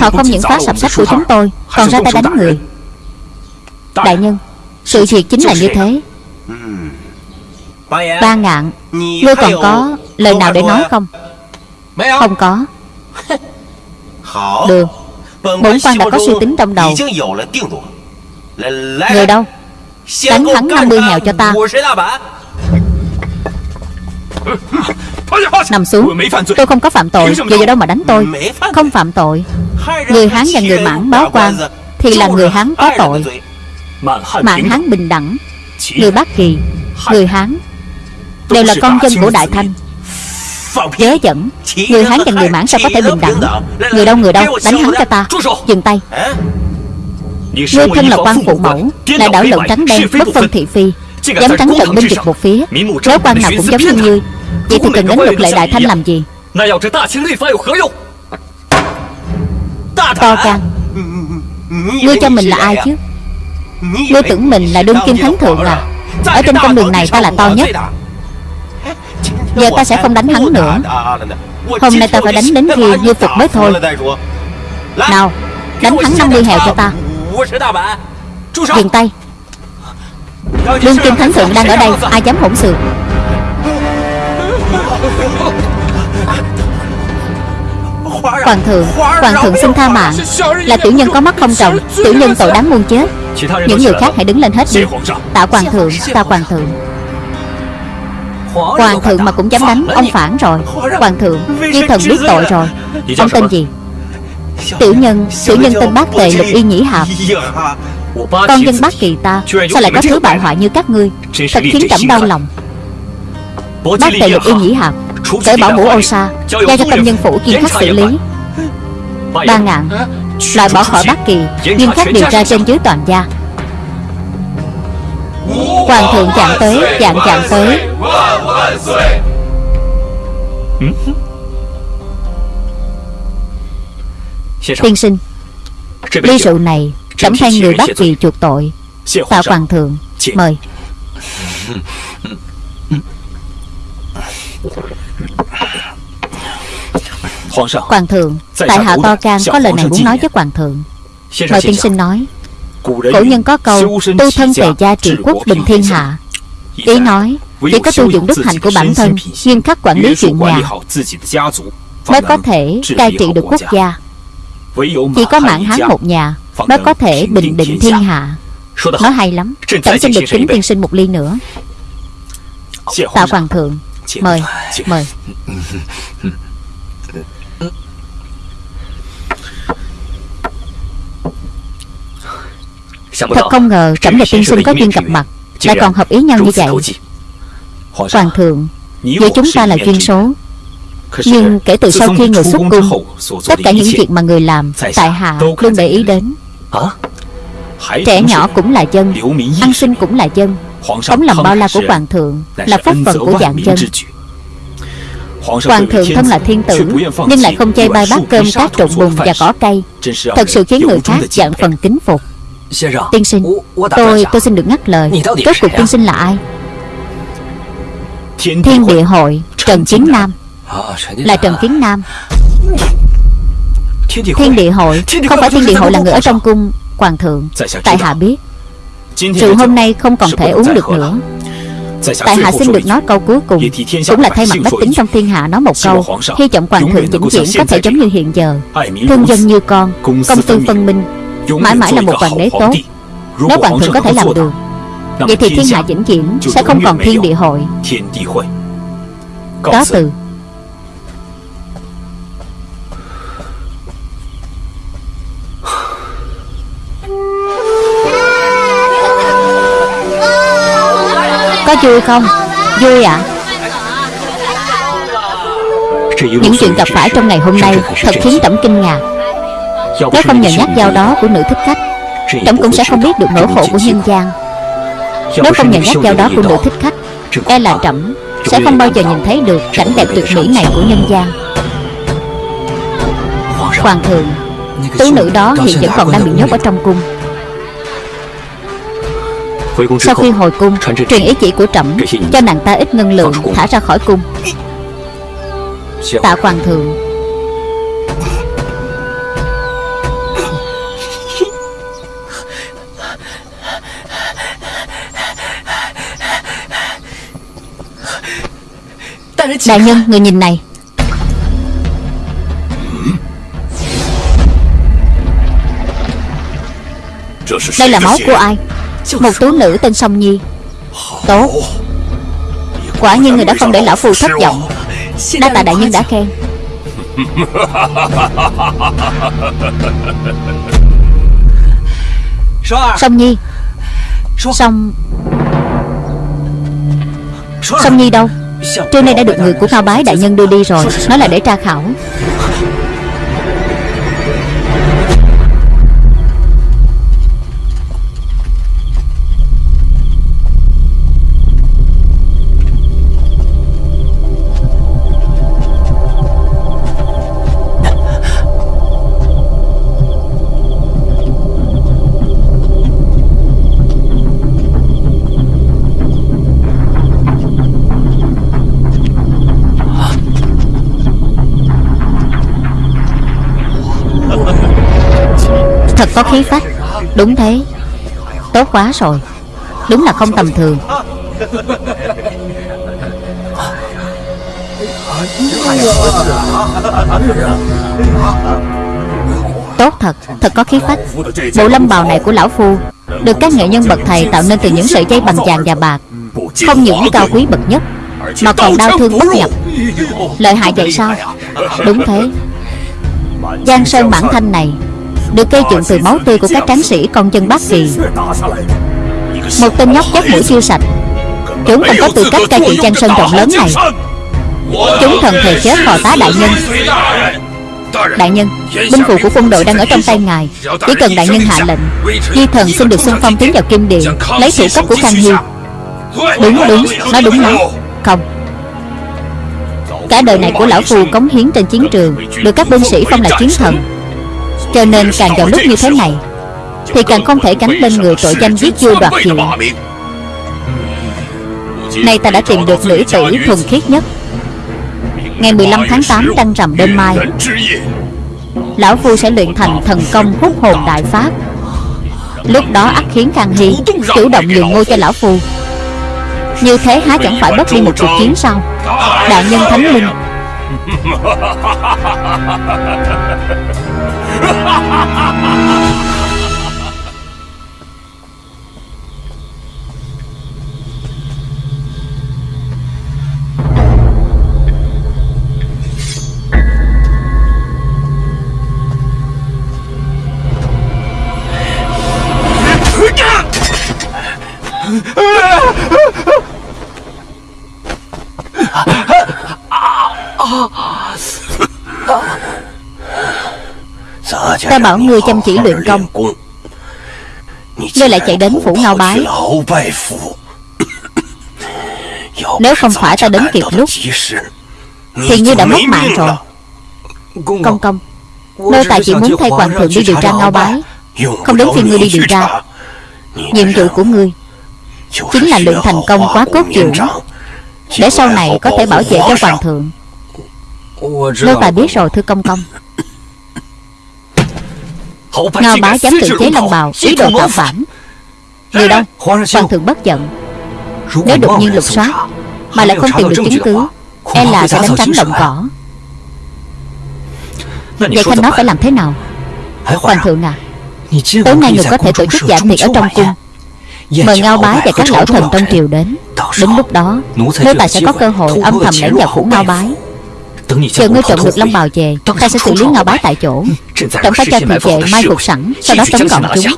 Họ không những phá sập sách của chúng tôi Còn ra tay đánh người. Đại nhân Sự việc chính là như thế. Ba ngạn Ngươi còn có lời nào để nói không? Không có. Được. Bổn quan đã có suy tính trong đầu. Người đâu? Đánh hắn 50 hèo cho ta. Nằm xuống. Tôi không có phạm tội. Giờ giờ đâu mà đánh tôi. Không phạm tội Người Hán và người Mãn báo quan Thì là người Hán có tội. Mãn Hán bình đẳng, Người Bắc Kỳ, Người Hán, Đều là con dân của Đại Thanh. Dớ dẫn, Người Hán và người Mãn sao có thể bình đẳng? Người đâu người đâu? Đánh hắn cho ta. Dừng tay. Ngươi thân là quan phụ mẫu, Là đảo lộn trắng đen, Bất phân thị phi. Dám trắng trận binh dịch một phía Nếu quan nào cũng giống như ngươi. Vậy thì cần đến luật lệ Đại Thanh làm gì? To can Ngươi cho mình là ai chứ? Ngươi tưởng mình là đương kim thánh thượng à? Ở trên con đường này ta là to nhất. Giờ ta sẽ không đánh hắn nữa. Hôm nay ta phải đánh đến khi như phục mới thôi. Nào Đánh hắn 50 hèo cho ta. Dừng tay. Đương kim thánh thượng đang ở đây Ai dám hỗn xược [LAUGHS] Hoàng thượng Hoàng thượng xin tha mạng. Là tiểu nhân có mắt không trồng Tiểu nhân tội đáng muôn chết. Những người khác hãy đứng lên hết đi. Tạ hoàng thượng Tạ hoàng thượng. Hoàng thượng mà cũng dám đánh Ông phản rồi. Hoàng thượng Di thần biết tội rồi. Ông tên gì? Tiểu nhân Tiểu nhân tên bác tề lục y nhĩ hạp. Con dân bác kỳ ta Sao lại có thứ bại hoại như các ngươi? Thật khiến trẫm đau lòng. Bác tề lục y nhĩ hạp Cởi bảo mũ ô sa Giao cho tâm nhân phủ kiên khắc xử lý. Ba ngàn Loại bỏ khỏi bác kỳ Nghiêm khắc điều tra trên dưới toàn gia. Hoàng thượng chạm tới Chạm chạm tới. Tiên sinh Ly rượu này Trẫm thay người bắt kỳ chuộc tội. Tạ hoàng thượng Mời [LAUGHS] Hoàng thượng Tại hạ To Can có lời này muốn nói với Hoàng thượng. Mời tiên sinh nói. Cổ nhân có câu Tu thân tề gia trị quốc bình thiên hạ. Ý nói Chỉ có tu dụng đức hạnh của bản thân Nghiêm khắc quản lý chuyện nhà Mới có thể cai trị được quốc gia. Chỉ có mạng hán một nhà Mới có thể bình định thiên hạ. Nói hay lắm. Chẳng xin được kính tiên sinh một ly nữa. Tạ hoàng thượng Mời Mời. Thật không ngờ Trẫm và tiên sinh có duyên gặp mặt Lại còn hợp ý nhau như vậy. Hoàng thượng Giữa chúng ta là duyên số. Nhưng kể từ sau khi người xuất cung Tất cả những việc mà người làm Tại hạ luôn để ý đến. Trẻ nhỏ cũng là dân Ăn sinh cũng là dân Tống làm bao la của hoàng thượng Là phúc phận của dạng dân Hoàng thượng thân là thiên tử Nhưng lại không chay bay bát cơm cát trộn bùn và cỏ cây. Thật sự khiến người khác dạng phần kính phục. Tiên sinh Tôi tôi xin được ngắt lời. Rốt cuộc tiên sinh là ai? Thiên địa hội Trần Kiến Nam. Là Trần Kiến Nam. Thiên địa hội Không phải thiên địa hội là người ở trong cung Hoàng thượng. Tại hạ biết Rượu hôm nay không còn thể uống được nữa. Tại hạ xin được nói câu cuối cùng Cũng là thay mặt bách tính trong thiên hạ nói một câu. Hy vọng hoàng thượng vĩnh viễn có thể giống như hiện giờ. Thương dân như con Công tư phân minh Mãi mãi là một hoàng đế tốt. Nếu hoàng thượng có thể làm được. Vậy thì thiên hạ vĩnh viễn Sẽ không còn thiên địa hội. Cáo từ Có vui không? Vui ạ à? Những chuyện gặp phải trong ngày hôm nay Thật khiến trẫm kinh ngạc Nếu không nhờ nhắc dao đó của nữ thích khách Trẫm cũng sẽ không biết được nỗi khổ của nhân gian Nếu không nhờ nhắc dao đó của nữ thích khách E là trẫm Sẽ không bao giờ nhìn thấy được cảnh đẹp tuyệt mỹ này của nhân gian Hoàng thượng Tú nữ đó hiện vẫn còn đang bị nhốt ở trong cung sau khi hồi cung Truyền ý chỉ của trẫm Cho nàng ta ít ngân lượng Thả ra khỏi cung Tạ hoàng thượng Đại nhân, người nhìn này Đây là máu của ai một tú nữ tên Song Nhi. Tốt. Quả nhiên người đã không để lão phù thất vọng. Đa tạ đại nhân đã khen. Song Nhi. Song. Song Nhi đâu? Trưa nay đã được người của Cao Bái đại nhân đưa đi rồi. Nó là để tra khảo. Có khí phách. Đúng thế. Tốt quá rồi. Đúng là không tầm thường. Tốt thật. Thật có khí phách. Bộ lâm bào này của lão phu Được các nghệ nhân bậc thầy tạo nên từ những sợi dây bằng vàng và bạc. Không những cao quý bậc nhất, Mà còn đau thương bất nhập. Lợi hại vậy sao? Đúng thế. Giang Sơn bản thanh này được gây dựng từ máu tươi của các tráng sĩ, con chân bác Kỳ. Một tên nhóc dắt mũi chưa sạch. Chúng không có tư cách cai trị trang sơn rộng lớn này. Chúng thần thề chết phò tá đại nhân. Đại nhân, Binh phù của quân đội đang ở trong tay ngài. Chỉ cần đại nhân hạ lệnh, Di thần xin được xung phong tiến vào kim điện, Lấy thủ cấp của Khang Hy. Đúng đúng, Nói đúng lắm. Không. Cả đời này của lão phù cống hiến trên chiến trường, Được các binh sĩ phong là chiến thần cho nên càng vào lúc như thế này Thì càng không thể gánh lên người tội danh giết vua đoạt hiệu Nay ta đã tìm được nữ tỷ thuần khiết nhất. Ngày 15 tháng 8 trăng rằm đêm mai Lão Phu sẽ luyện thành thần công hút hồn đại pháp. Lúc đó ắt khiến Khang Hy Chủ động nhường ngôi cho Lão Phu Như thế há chẳng phải bất đi một cuộc chiến sao? Đại nhân Thánh Linh [LAUGHS] 哈哈哈哈哈哈 Ta bảo ngươi chăm chỉ luyện công. Ngươi lại chạy đến phủ ngao bái. Nếu không phải ta đến kịp lúc Thì ngươi đã mất mạng rồi. Công công Nô tài chỉ muốn thay hoàng thượng đi điều tra ngao bái. Không đến phiên ngươi đi điều tra. Nhiệm vụ của ngươi Chính là luyện thành công quá cốt dưỡng Để sau này có thể bảo vệ cho hoàng thượng. Nô tài biết rồi thưa công công Ngao bá dám tự chế long bào Ý đồ tạo phản. Người đâu? Hoàng thượng bất giận. Nếu đột nhiên lục soát Mà lại không tìm được chứng cứ E là sẽ đánh trắng động cỏ. Vậy Khanh nói phải làm thế nào? Hoàng thượng à Tối nay người có thể tổ chức dạ tiệc ở trong cung Mời ngao bái và các lão thần trong triều đến. Đến lúc đó Nô tài sẽ có cơ hội âm thầm lẻn vào phủ ngao bái Chờ ngươi trộm được long bào về. Ta sẽ xử lý ngao bái tại chỗ. Trẫm phải cho thị vệ mai phục sẵn Sau đó tấn công chúng.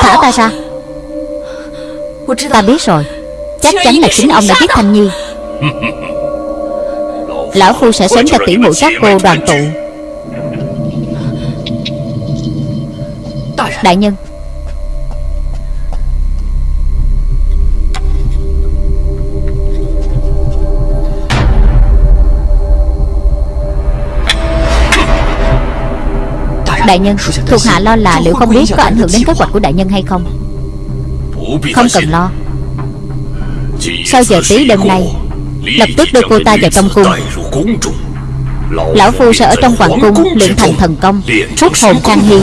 Thả ta ra Ta biết rồi. Chắc chắn là chính ông đã giết Thanh Nhi Lão Phu sẽ sớm cho tỷ muội các cô đoàn tụ. Đại nhân. Đại nhân Thuộc hạ lo là liệu không biết có ảnh hưởng đến kế hoạch của đại nhân hay không Không cần lo. Sau giờ tí đêm nay Lập tức đưa cô ta vào trong cung. Lão Phu sẽ ở trong hoàng cung luyện thành thần công Rút hồn Khang Hy.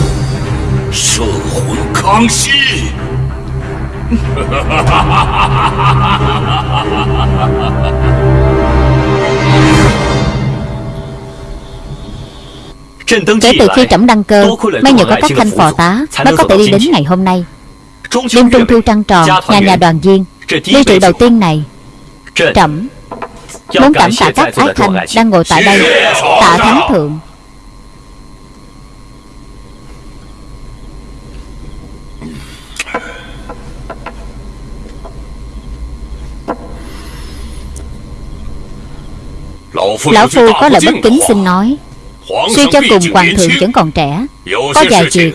Kể từ khi trẫm đăng cơ May nhờ có các thanh phò tá Mới có thể đi đến ngày hôm nay Đêm trung thu trăng tròn Nhà nhà đoàn viên Ly rượu đầu tiên này. Trẫm Muốn cảm tạ các ái thanh Đang ngồi tại đây Tạ thắng thượng. Lão Phu có lời bất kính xin nói Suy cho cùng hoàng thượng vẫn còn trẻ Có vài việc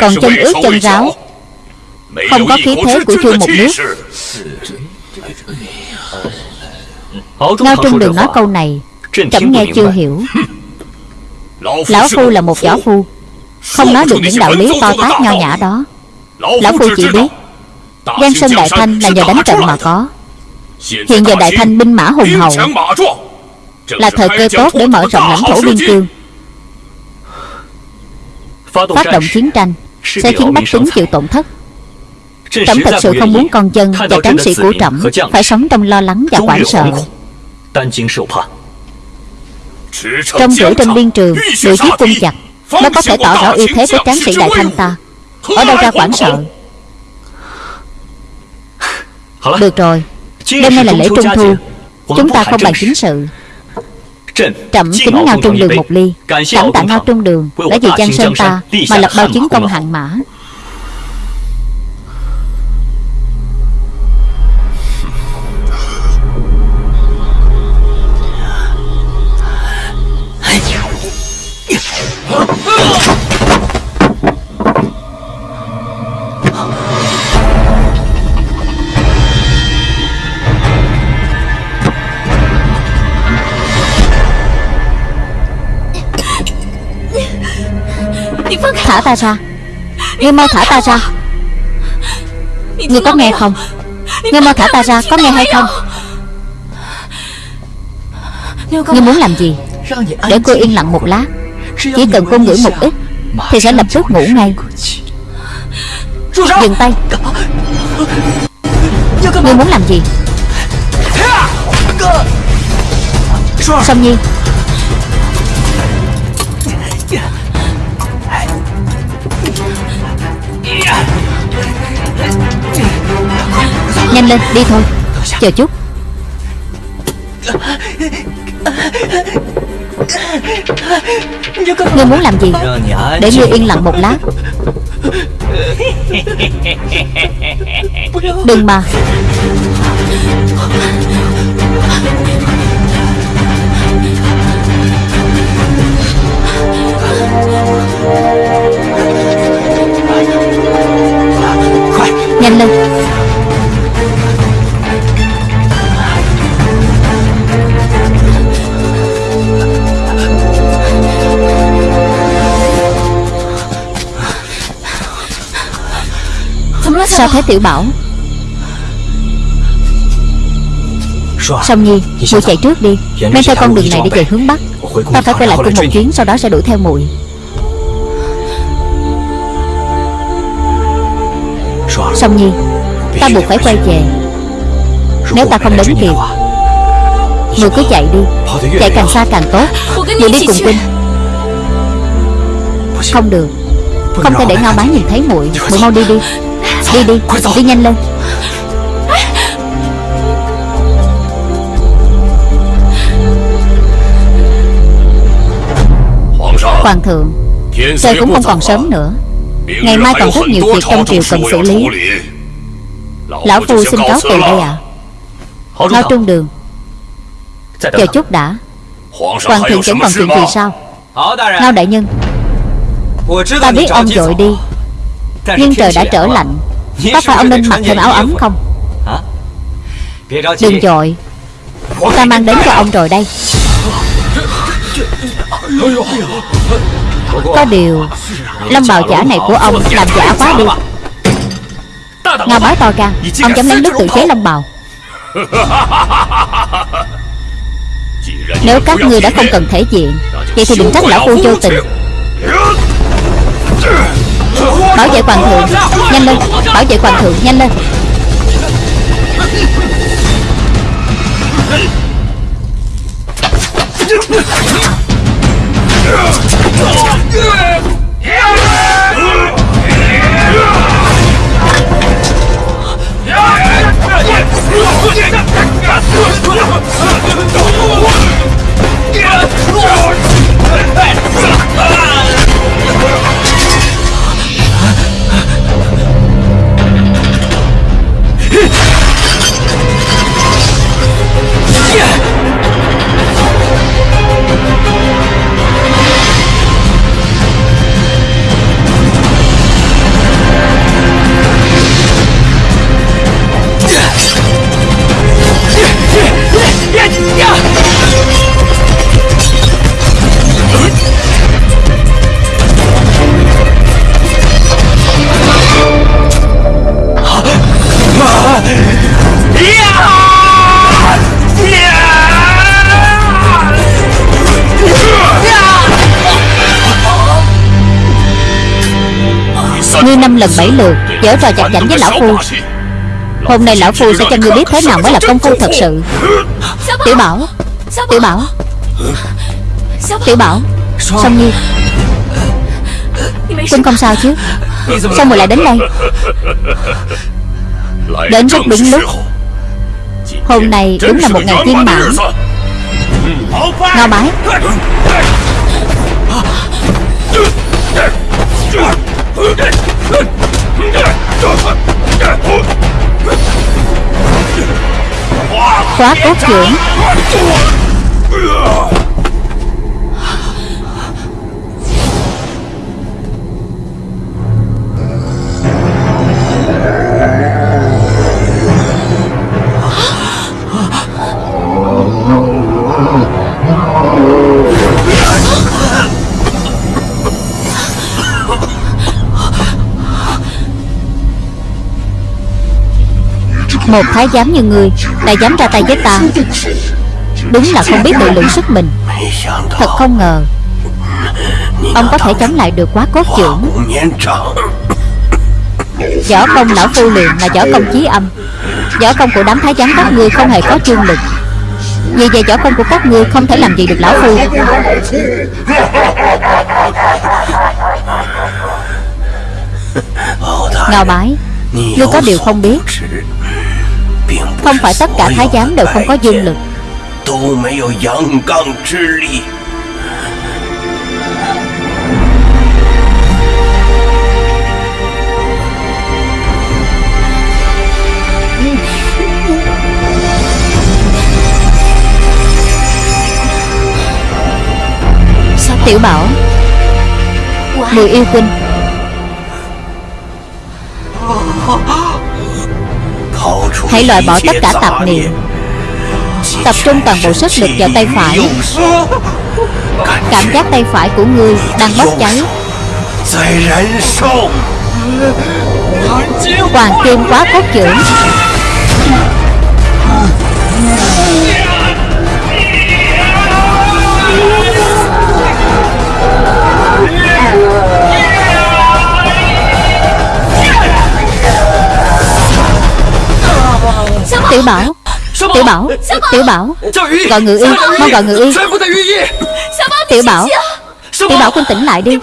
Còn chân ướt chân ráo Không có khí thế của vua một nước Ngao Trung đừng nói câu này Trẫm nghe chưa hiểu. Lão Phu là một võ phu. Không nói được những đạo lý to tát nho nhã đó. Lão Phu chỉ biết. Giang Sơn Đại Thanh là nhờ đánh trận mà có. Hiện giờ Đại Thanh binh mã hùng hậu. là thời cơ tốt để mở rộng lãnh thổ biên cương. Phát động chiến tranh Sẽ khiến bách tính chịu tổn thất Trẫm thật sự không muốn con dân và tráng sĩ của trẫm Phải sống trong lo lắng và hoảng sợ. Trong rưỡi trên biên trường Đội giết quân chặt Nó có thể tỏ rõ uy thế của tráng sĩ đại thanh ta. Ở đâu ra hoảng sợ. Được rồi. Đêm nay là lễ trung thu. Chúng ta không bàn chính sự. Trẫm kính Ngao Trung Đường một ly. Cảm tạ Ngao Trung Đường. Đã vì Giang Sơn ta Mà lập bao chứng công hạng mã Thả ta ra. Ngươi mau thả ta ra. Ngươi có nghe không? Ngươi mau thả ta ra Có nghe hay không? Ngươi muốn làm gì? Để cô yên lặng một lát Chỉ cần cô ngửi một ít Thì sẽ lập tức ngủ ngay. Dừng tay. Ngươi muốn làm gì? Song Nhi. Nhanh lên đi thôi. Chờ chút Ngươi muốn làm gì? Để ngươi yên lặng một lát. Đừng mà. Nhanh lên Sao thế Tiểu Bảo? Song Nhi Muội chạy trước đi. Men theo con đường này để về hướng Bắc. Ta phải quay lại cung một chuyến Sau đó sẽ đuổi theo muội. Song Nhi Ta buộc phải quay về. Nếu ta không đến kịp Muội cứ chạy đi. Chạy càng xa càng tốt. Muội đi cùng Quynh Không được. Không thể để Ngao Bá nhìn thấy muội. Muội mau đi đi Đi đi. Đi nhanh lên. Hoàng thượng Trời cũng không còn sớm nữa. Ngày mai còn rất nhiều việc trong triều cần xử lý. Lão Phu xin cáo từ đây ạ. À. Ngao trung đường. Chờ chút đã. Hoàng thượng vẫn còn chuyện gì sao Ngao đại nhân. Ta biết ông dội đi. Nhưng trời đã trở lạnh Có phải ông nên mặc thêm áo ấm không? Đừng dội. Ta mang đến cho ông rồi đây. Có điều Lâm bào giả này của ông làm giả quá đi. Ngao bái to gan Ông dám lấy nước tự chế long bào [LAUGHS] Nếu các ngươi đã không cần thể diện Vậy thì đừng trách lão phu vô tình Bảo vệ hoàng thượng. Nhanh lên. Bảo vệ hoàng thượng. Nhanh lên. Ngươi lần bảy lượt, Dở trò chặt chảnh với lão phu. Hôm nay lão phu sẽ cho ngươi biết thế nào mới là công phu thật sự. Tiểu Bảo Tiểu Bảo Tiểu Bảo, Song Nhi. Quynh không sao chứ? Sao mùi lại đến đây? Đến rất đúng lúc. Hôm nay đúng là một ngày viên mãn Ngao bái. Khóa cốt trưởng Một thái giám như ngươi Đã dám ra tay với ta. Đúng là không biết tự lượng sức mình. Thật không ngờ, Ông có thể chống lại được quá cốt trưởng Võ công lão phu luyện là võ công chí âm. Võ công của đám thái giám các ngươi không hề có chương lực. Vì vậy võ công của các ngươi không thể làm gì được lão phu. Ngao bái, Ngươi có điều không biết. Không phải tất cả thái giám đều không có dương lực. Tiểu Bảo? Mười yêu tinh Hãy loại bỏ tất cả tạp niệm. Tập trung toàn bộ sức lực vào tay phải. Cảm giác tay phải của ngươi đang bốc cháy. Hoàng kim quá cốt trưởng Tiểu Bảo. Tiểu Bảo Tiểu Bảo. Gọi ngự y Mau gọi ngự y Tiểu Bảo Tiểu Bảo con tỉnh lại đi.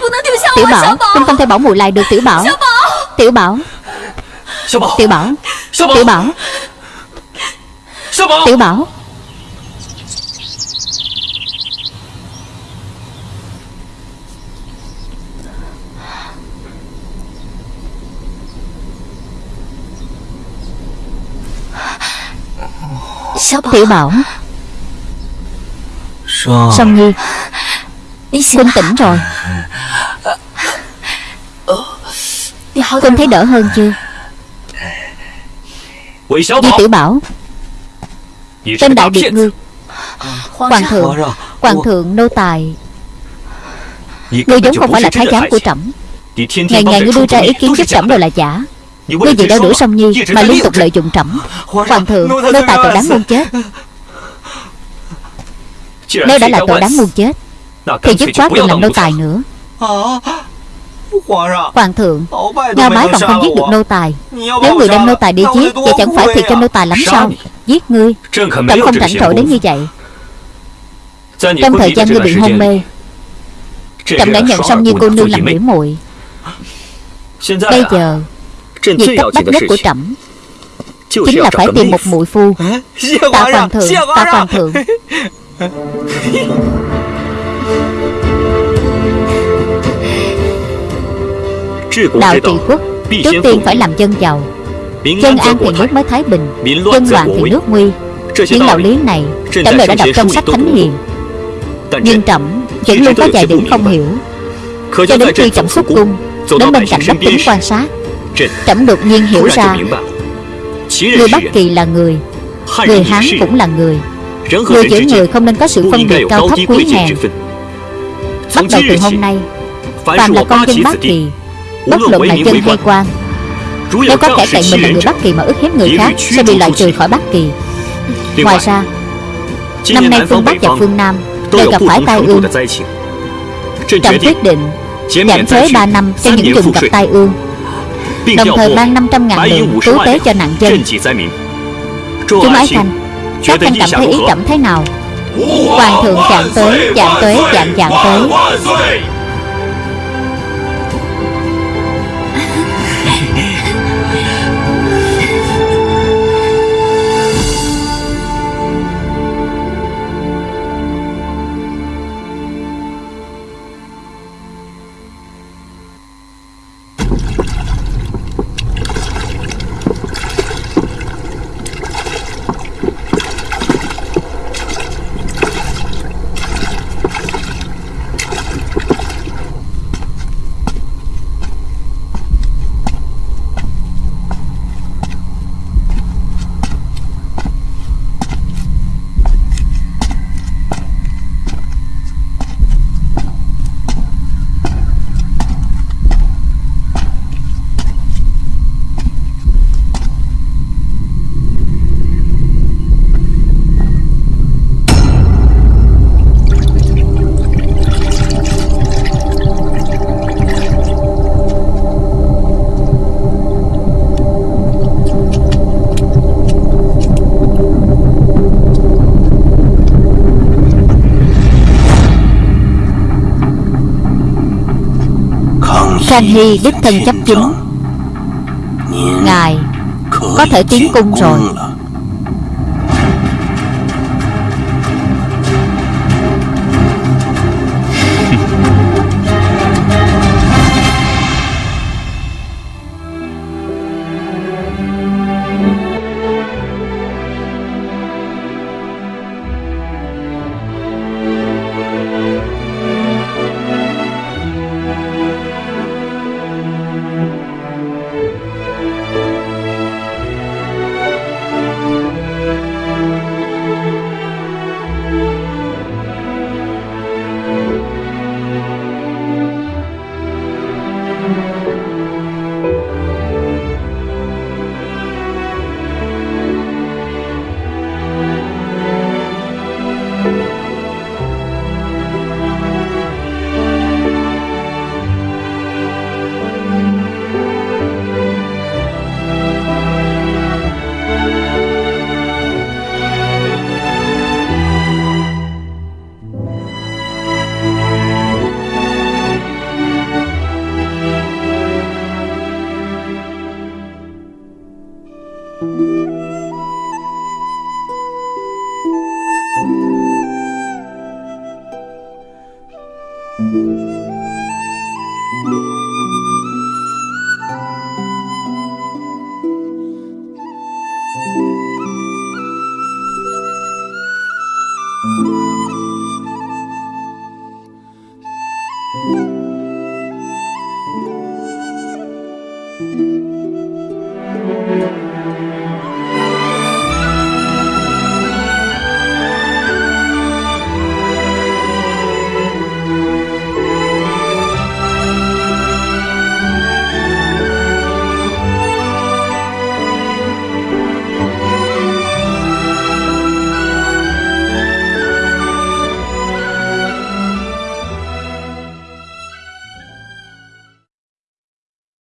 Tiểu Bảo Con không thể bảo mùi lại được Tiểu Bảo. Tiểu Bảo. Tiểu Bảo. Tiểu Bảo. Tiểu Bảo Tiểu Bảo. Song Nhi Quân tỉnh rồi. Quân thấy đỡ hơn chưa? Di Tiểu Bảo. Tên đại biệt ngươi Hoàng thượng Hoàng thượng nô tài. Ngươi giống không phải là thái giám của trẫm. Ngày ngày ngươi đưa ra ý kiến giúp trẫm đều là giả Ngươi vì đeo đuổi song nhi Mà liên tục lợi dụng trẫm. Hoàng thượng Nô tài tội đáng muôn chết. Nếu đã là tội đáng muôn chết. Thì dứt khoát đừng làm nô tài nữa. Hoàng thượng Ngao bái còn không giết được nô tài. Nếu người đem nô tài đi giết Vậy chẳng phải thiệt cho nô tài lắm sao? Giết ngươi. Trẫm không rảnh rỗi đến như vậy. Trong thời gian ngươi bị hôn mê Trẫm đã nhận song nhi cô nương làm biểu muội. Bây giờ Việc cấp bách nhất của trẫm Chính là phải tìm một muội phu. Tạ hoàng thượng Tạ hoàng thượng Đạo trị quốc Trước tiên phải làm dân giàu. Dân an thì nước mới thái bình Dân loạn thì nước nguy. Những đạo lý này Trẫm đều đã đọc trong sách thánh hiền. Nhưng trẫm vẫn luôn có vài điểm không hiểu. Cho đến khi trẫm xuất cung Đến bên cạnh bách tính quan sát Trẫm đột nhiên hiểu ra. Người Bắc Kỳ là người. Người Hán cũng là người. Người giữa người không nên có sự phân biệt cao thấp quý hèn. Bắt đầu từ hôm nay Phàm là con dân Bắc Kỳ. Bất luận là dân hay quan. Nếu có kẻ cậy mình là người Bắc Kỳ mà ức hiếp người khác Sẽ bị loại trừ khỏi Bắc Kỳ. Ngoài ra Năm nay phương Bắc và phương Nam Đều gặp phải tai ương. Trẫm quyết định Giảm thuế 3 năm cho những vùng gặp tai ương Đồng thời ban 500 ngàn lượng cứu tế cho nạn dân. Chúng ái khanh Các khanh cảm thấy ý trẫm thế nào? Hoàng thượng chạm tới Chạm tới chạm chạm tới Khang Hy đích thân chấp chính. Ngài Có thể tiến cung rồi